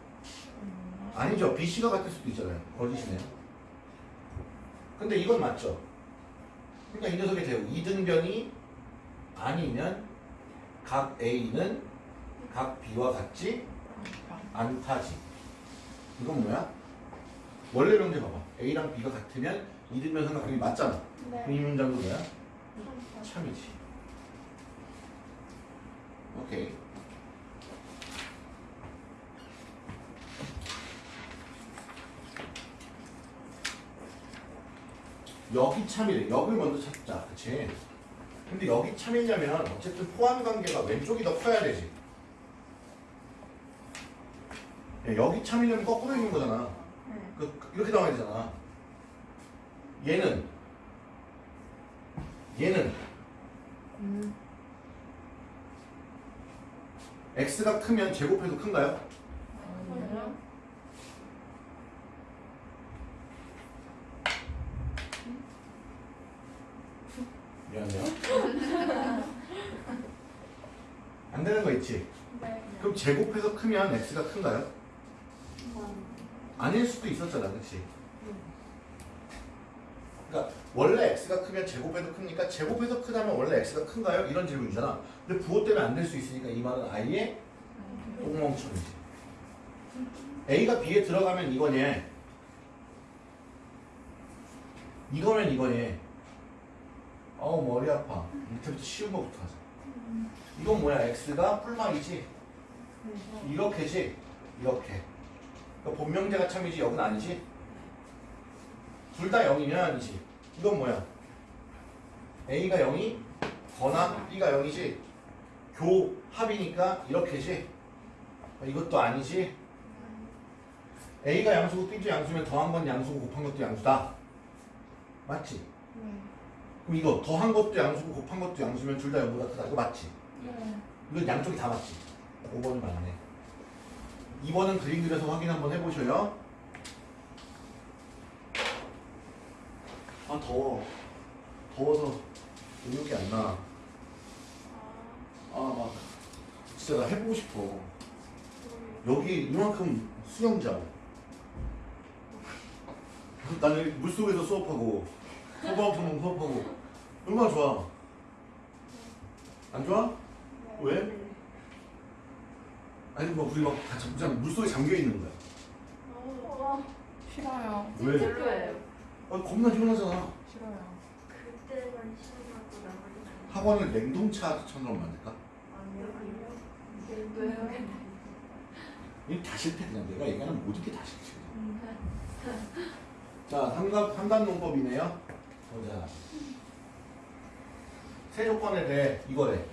음. 아니죠. B, C가 같을 수도 있잖아요. 거짓이네요. 근데 이건 맞죠. 그러니까 이 녀석의 대우 2등변이 아니면 각 A는 각 B와 같지 않다지. 이건 뭐야? 원래 명제 봐봐. A랑 B가 같으면 2등변 삼각형이 맞잖아. 그럼 네. 이 문장도 뭐야? 참. 참이지. 오케이. 여기 참이래. 여기를 먼저 찾자. 그치? 근데 여기 참이냐면 어쨌든 포함 관계가 왼쪽이 더 커야 되지. 야, 여기 참이려면 거꾸로 있는 거잖아. 네. 그, 그- 이렇게 나와야 되잖아. 얘는 얘는 음. X가 크면 제곱해도 큰가요? 미안해요. 안 되는 거 있지? 네. 그럼 제곱해서 크면 x가 큰가요? 아닐 수도 있었잖아, 그렇지? 그러니까 원래 x가 크면 제곱해도 크니까 제곱해서 크다면 원래 x가 큰가요? 이런 질문이잖아. 근데 부호 때문에 안 될 수 있으니까 이 말은 아예 똥멍청이지. a가 b에 들어가면 이거니. 이거면 이거니. 어우 머리 아파. 밑에부터 쉬운 거부터 하자. 이건 뭐야? x가 뿔망이지. 이렇게지. 이렇게. 그러니까 본명제가 참이지 여긴 아니지. 둘 다 0이면 아니지. 이건 뭐야? a가 0이 거나 b가 0이지. 교합이니까 이렇게지. 어, 이것도 아니지. a가 양수고 b도 양수면 더한 건 양수고 곱한 것도 양수다. 맞지? 네. 그럼 이거 더한 것도 양수고 곱한 것도 양수면 둘 다 0보다 크다. 이거 맞지? 네. 이건 양쪽이 다 맞지? 5번이 맞네. 2번은 그림 그려서 확인 한번 해보셔요. 아 더워. 더워서 의욕이 안 나. 아 막 진짜 나 해보고 싶어. 여기 이만큼 수영장. 나는 여기 물속에서 수업하고 소방통통 수업하고 얼마나 좋아. 안 좋아? 왜? 아니 뭐 우리 막다 그냥 물속에 잠겨 있는 거야. 어, 싫어요. 왜? 아 겁나 시원하잖아. 싫어요. 그때만 시험하고 나머지는 학원을 냉동차처럼 만들까? 아니요. 아니요. 왜요? 이다 싫대 그냥 내가 얘기하는 모든 게 다 싫지. 자 삼각 삼단 농법이네요. 보자. 세 조건에 대해 이거래.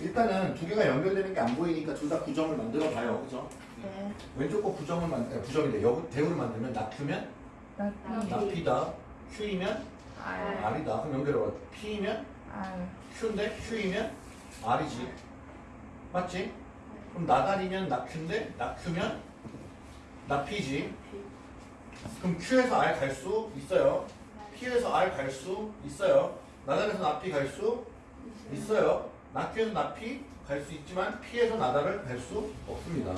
일단은 두 개가 연결되는 게 안 보이니까 둘 다 부정을 만들어 봐요. 그죠? 네. 왼쪽 거 부정을 만 아니, 부정인데 여기 대우를 만들면 낙큐면 나비. 나피다. Q이면 알. R이다. 그럼 연결해봐. P면 알. Q인데 Q이면 R이지. 맞지? 그럼 나달이면 나큐인데 나큐면 나피지. 그럼 Q에서 R 갈 수 있어요. P에서 R 갈 수 있어요. 나달에서 나피 갈수 있어요. 나큐에서 나피 갈수 있지만 P에서 나달을 갈수 없습니다.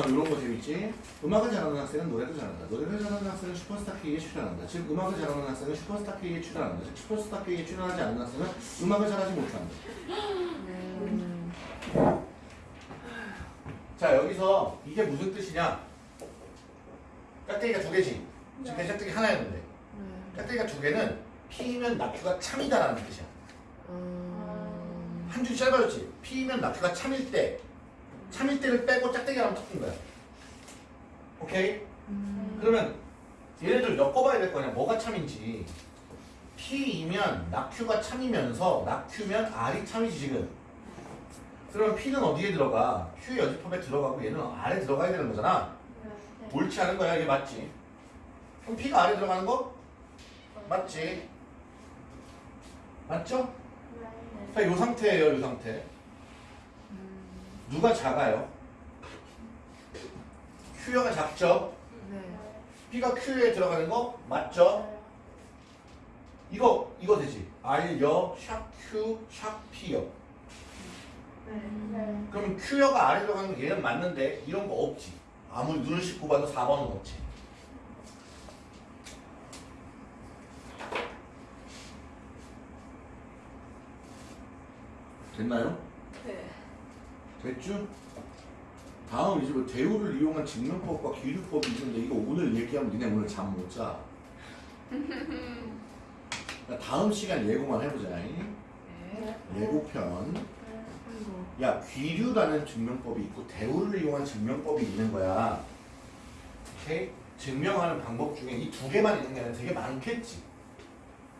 아, 이런 거 재밌지? 음악을 잘하는 학생은 노래도 잘한다. 노래를 잘하는 학생은 슈퍼스타 K에 출연한다. 즉, 음악을 잘하는 학생은 슈퍼스타 K에 출연한다. 즉, 슈퍼스타 K에 출연하지 않는 학생은 음악을 잘하지 못한다. 음. 자, 여기서 이게 무슨 뜻이냐? 깍대기가 두 개지. 지금 네. 깍대기 하나였는데. 네. 깍대기가 두 개는 P면 낙규가 참이다라는 뜻이야. 음. 한줄 짧아졌지. P면 낙규가 참일 때. 참일 때를 빼고 짝대기 하나 섞은 거야. 오케이? 음. 그러면 얘네들 엮어봐야 될 거냐 뭐가 참인지 P이면 낙큐가 참이면서 낙큐면 R이 참이지 지금 그러면 P는 어디에 들어가? Q 여집합에 들어가고 얘는 R에 들어가야 되는 거잖아 옳지 않은 거야 이게 맞지 그럼 P가 R에 들어가는 거? 맞지 맞죠? 자, 요 상태예요 요 상태 음. 누가 작아요? Q가 작죠? 네. P가 Q에 들어가는 거 맞죠? 이거 이거 되지. R여 샵 Q 샵 P여. 네. 그럼 Q여가 R에 들어가는 거 얘는 맞는데 이런 거 없지. 아무리 눈을 씻고 봐도 4번은 없지. 됐나요? 네. 됐죠? 다음 이제 뭐 대우를 이용한 증명법과 기류법이 있는데 이거 오늘 얘기하면 니네 오늘 잠 못 자. 그러니까 다음 시간 예고만 해보자. 네. 예고편. 아이고. 야 귀류라는 증명법이 있고 대우를 이용한 증명법이 있는 거야. 오케이? 증명하는 방법 중에 이 두 개만 있는 게 아니라 되게 많겠지.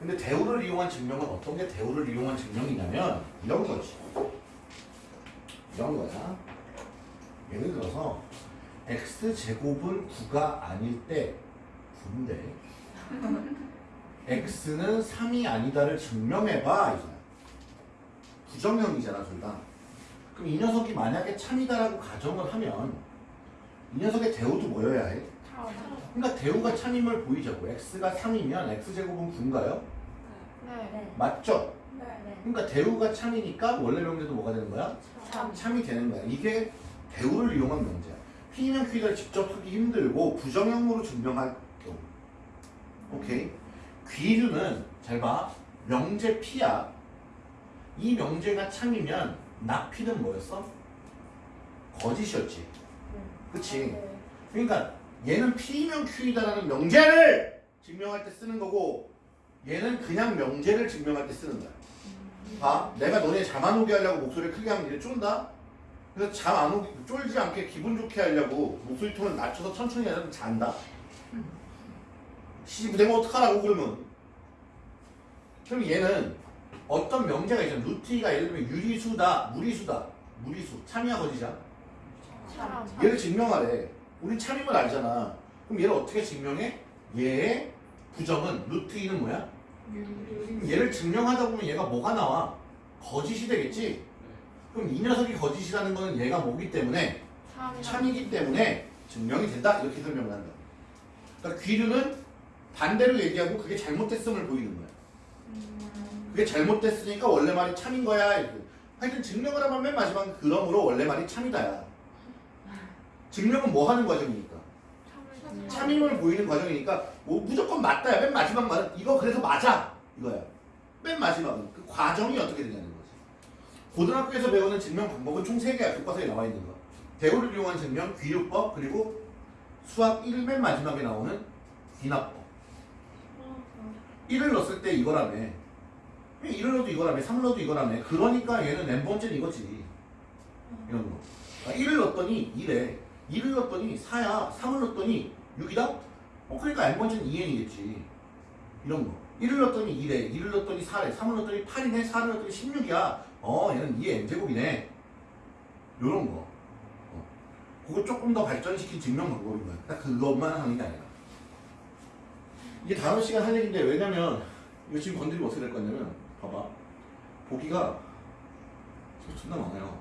근데 대우를 이용한 증명은 어떤 게 대우를 이용한 증명이냐면 이런 거지. 이런 거야. 예를 들어서 x 제곱은 9가 아닐 때 9인데 x는 3이 아니다를 증명해봐 이거야. 부정형이잖아 둘 다. 그럼 이 녀석이 만약에 참이다라고 가정을 하면 이 녀석의 대우도 뭐여야 해? 그러니까 대우가 참임을 보이자고. x가 3이면 x제곱은 9인가요? 네. 맞죠? 네. 그러니까 대우가 참이니까 원래 명제도 뭐가 되는 거야? 참. 참이 되는 거야. 이게 대우를 이용한 명제야. P면 Q를 직접 하기 힘들고 부정형으로 증명할 경우. 오케이? 귀류는 잘 봐. 명제 P야. 이 명제가 참이면 나 P는 뭐였어? 거짓이었지. 그치? 그러니까 얘는 P면 Q이다라는 명제를 증명할 때 쓰는 거고 얘는 그냥 명제를 증명할 때 쓰는 거야. 봐. 내가 너네 잠 안 오게 하려고 목소리를 크게 하면 얘 쫀다? 그래서 잠 안 오게, 쫄지 않게 기분 좋게 하려고 목소리 톤을 낮춰서 천천히 하면 잔다? 시집 되면 어떡하라고 그러면? 그럼 얘는 어떤 명제가 있잖아. 루티가 예를 들면 유리수다, 무리수다. 무리수. 참이야 거짓이야? 참. 얘를 증명하래. 우리 참임을 알잖아. 그럼 얘를 어떻게 증명해? 얘의 부정은 루트 2는 뭐야? 얘를 증명하다 보면 얘가 뭐가 나와? 거짓이 되겠지? 그럼 이 녀석이 거짓이라는 거는 얘가 뭐기 때문에 참이기 때문에 증명이 된다 이렇게 설명을 한다. 그러니까 귀류는 반대로 얘기하고 그게 잘못됐음을 보이는 거야. 그게 잘못됐으니까 원래 말이 참인 거야. 이렇게. 하여튼 증명을 하면 맨 마지막 그러므로 원래 말이 참이다야. 증명은 뭐 하는 과정이니까? 참임을 보이는 과정이니까 뭐 무조건 맞다야. 맨 마지막 말은 이거 그래서 맞아 이거야. 맨 마지막은 그 과정이 어떻게 되냐는 거지. 고등학교에서 배우는 증명 방법은 총 3개야. 교과서에 나와 있는 거. 대우를 이용한 증명, 귀류법, 그리고 수학 1 맨 마지막에 나오는 귀납법. 1을 넣었을 때 이거라며. 1을 넣어도 이거라며. 3을 넣어도 이거라며. 그러니까 얘는 n 번째는 이거지. 이런 거. 아, 1을 넣었더니 2래. 2를 넣었더니 4야. 3을 넣었더니 6이다? 어, 그러니까 n 번째는 2n이겠지. 이런 거. 1을 넣었더니 2래. 2를 넣었더니 4래. 3을 넣었더니 8이네. 4를 넣었더니 16이야. 어, 얘는 2의 n제곱이네. 요런 거. 어. 그거 조금 더 발전시킨 증명 방법인 거야. 딱 그것만 하는 게 아니라. 이게 다음 시간 할 얘기인데, 왜냐면, 이거 지금 건드리면 어떻게 될 거냐면, 봐봐. 보기가 존나 많아요.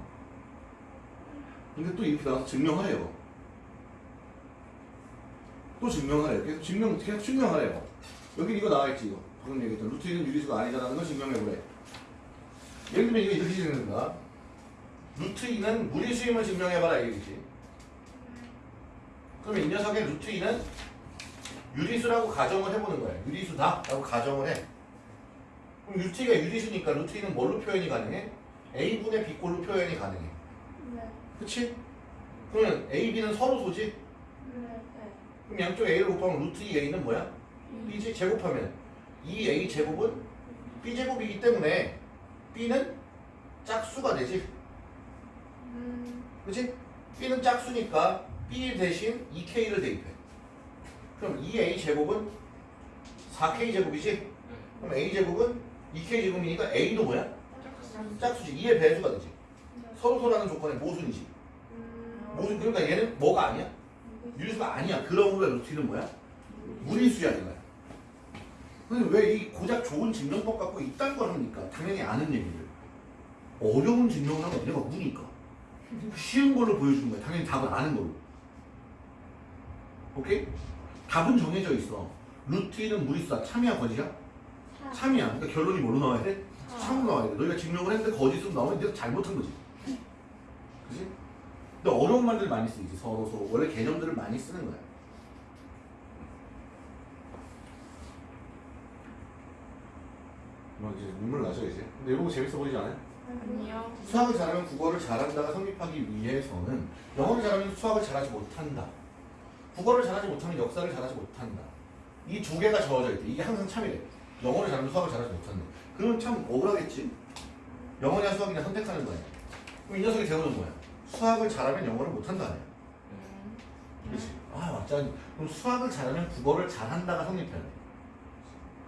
근데 또 이렇게 나와서 증명하래요. 또 증명하래요. 계속 증명, 계속 증명하래요. 여기 이거 나와있지, 이거. 방금 얘기했던 루트는 유리수가 아니다라는 걸 증명해보래. 예를 들면 이거 이렇게 거야. 루트 2는 무리수임을 증명해봐라, 이 얘기지. 그러면 이 녀석의 루트 2는 유리수라고 가정을 해보는 거야. 유리수다. 라고 가정을 해. 그럼 루트 2가 유리수니까 루트 2는 뭘로 표현이 가능해? A분의 B꼴로 표현이 가능해. 그치? 그러면 A, B는 서로 소지? 그럼 양쪽 A를 곱하면 루트 2A는 뭐야? B지? 제곱하면 2A 제곱은 B 제곱이기 때문에 B는 짝수가 되지? 그치? B는 짝수니까 B 대신 2K를 대입해. 그럼 2A 제곱은 4K 제곱이지? 그럼 A 제곱은 2K 제곱이니까 A도 뭐야? 짝수지. 2의 배수가 되지. 서로 서라는 조건의 모순이지. 모순 그러니까 얘는 뭐가 아니야? 유리수가 아니야. 그러므로 루트는 뭐야? 무리수야 이거야. 근데 왜 이 고작 좋은 증명법 갖고 이딴 걸 합니까? 당연히 아는 얘기를. 어려운 증명을 하면 얘가 무니까. 쉬운 걸로 보여주는 거야. 당연히 답을 아는 걸로. 오케이? 답은 정해져 있어. 루트 1은 무리수다. 참이야 거짓이야? 참이야. 그러니까 결론이 뭐로 나와야 돼? 참으로 나와야 돼. 너희가 증명을 했는데 거짓으로 나오면 네가 잘못한 거지. 그지? 근데 어려운 말들 많이 쓰이지. 서로 서로. 원래 개념들을 많이 쓰는 거야. 막 이제 눈물 나죠 이제. 근데 이런 거 재밌어 보이지 않아요? 아니요. 수학을 잘하면 국어를 잘한다가 성립하기 위해서는 영어를 잘하면 수학을 잘하지 못한다. 국어를 잘하지 못하면 역사를 잘하지 못한다. 이 두 개가 저어져 있대. 이게 항상 참이래. 영어를 잘하면 수학을 잘하지 못한다. 그러면 참 억울하겠지? 영어냐 수학이냐 선택하는 거야. 그럼 이 녀석이 대우는 뭐야? 수학을 잘하면 영어를 못한다 아니야? 음. 그렇지? 아 맞잖아. 그럼 수학을 잘하면 국어를 잘한다가 성립해야 돼.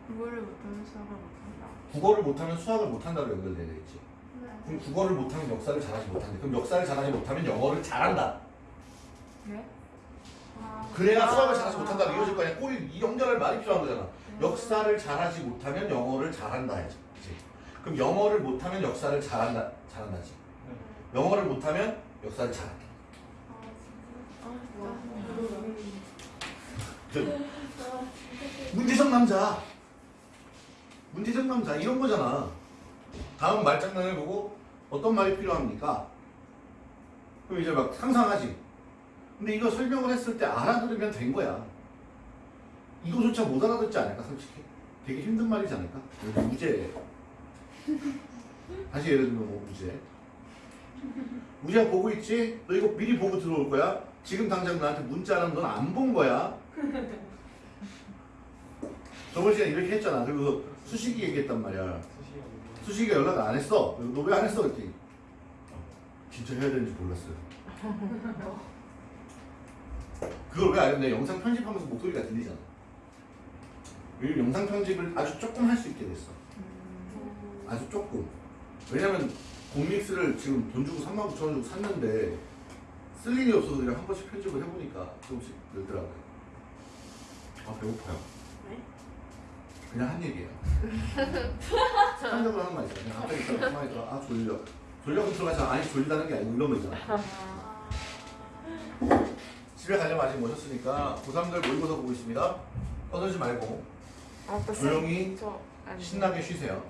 국어를 못하면 수학을 못한다. 국어를 못하면 수학을 못한다로 연결돼야 되겠지. 네. 그럼 국어를 못하면 역사를 잘하지 못한대. 그럼 역사를 잘하지 못하면 영어를 잘한다. 그래? 아, 그래야 아. 수학을 잘하지 못한다로 이어질 거 아니야. 꼬리 이 연결할 말이 필요한 거잖아. 역사를 잘하지 못하면 영어를 잘한다 해야지. 그럼 영어를 못하면 역사를 잘한다 잘한다지. 영어를 못하면 잘한다. 문제적 남자. 문제적 남자 이런 거잖아. 다음 말장난을 보고 어떤 말이 필요합니까? 그럼 이제 막 상상하지. 근데 이거 설명을 했을 때 알아들으면 된 거야. 이거조차 못 알아듣지 않을까 솔직히? 되게 힘든 말이지 않을까? 무죄. 다시 예를 들면 뭐 무죄. 무죄야 보고 있지? 너 이거 미리 보고 들어올 거야? 지금 당장 나한테 문자는 넌안 본 거야. 저번 시간에 이렇게 했잖아. 그리고 수식이 얘기했단 말이야. 수식이가 연락 안 했어. 너 왜 안 했어? 그랬더니 어, 진짜 해야 되는지 몰랐어요. 그걸 왜 알았냐? 영상 편집하면서 목소리가 들리잖아. 요즘 영상 편집을 아주 조금 할 수 있게 됐어. 음. 아주 조금. 왜냐면 공믹스를 지금 돈 주고 3만 9천 원 주고 샀는데 쓸 일이 없어서 그냥 한 번씩 편집을 해보니까 조금씩 늘더라고요. 아 배고파요. 네? 그냥 한 얘기예요. 상적으로 하는 말 있잖아. 그냥 갑자기 딱 가만히 있다가 아 졸려. 졸려 그럼 들어가잖아. 아니 졸리다는 게 아니고 이런 거 있잖아. 집에 가려면 아직 모셨으니까 고3들 모의고사 보고 있습니다. 떠들지 말고 아, 또 조용히. 신나게 쉬세요.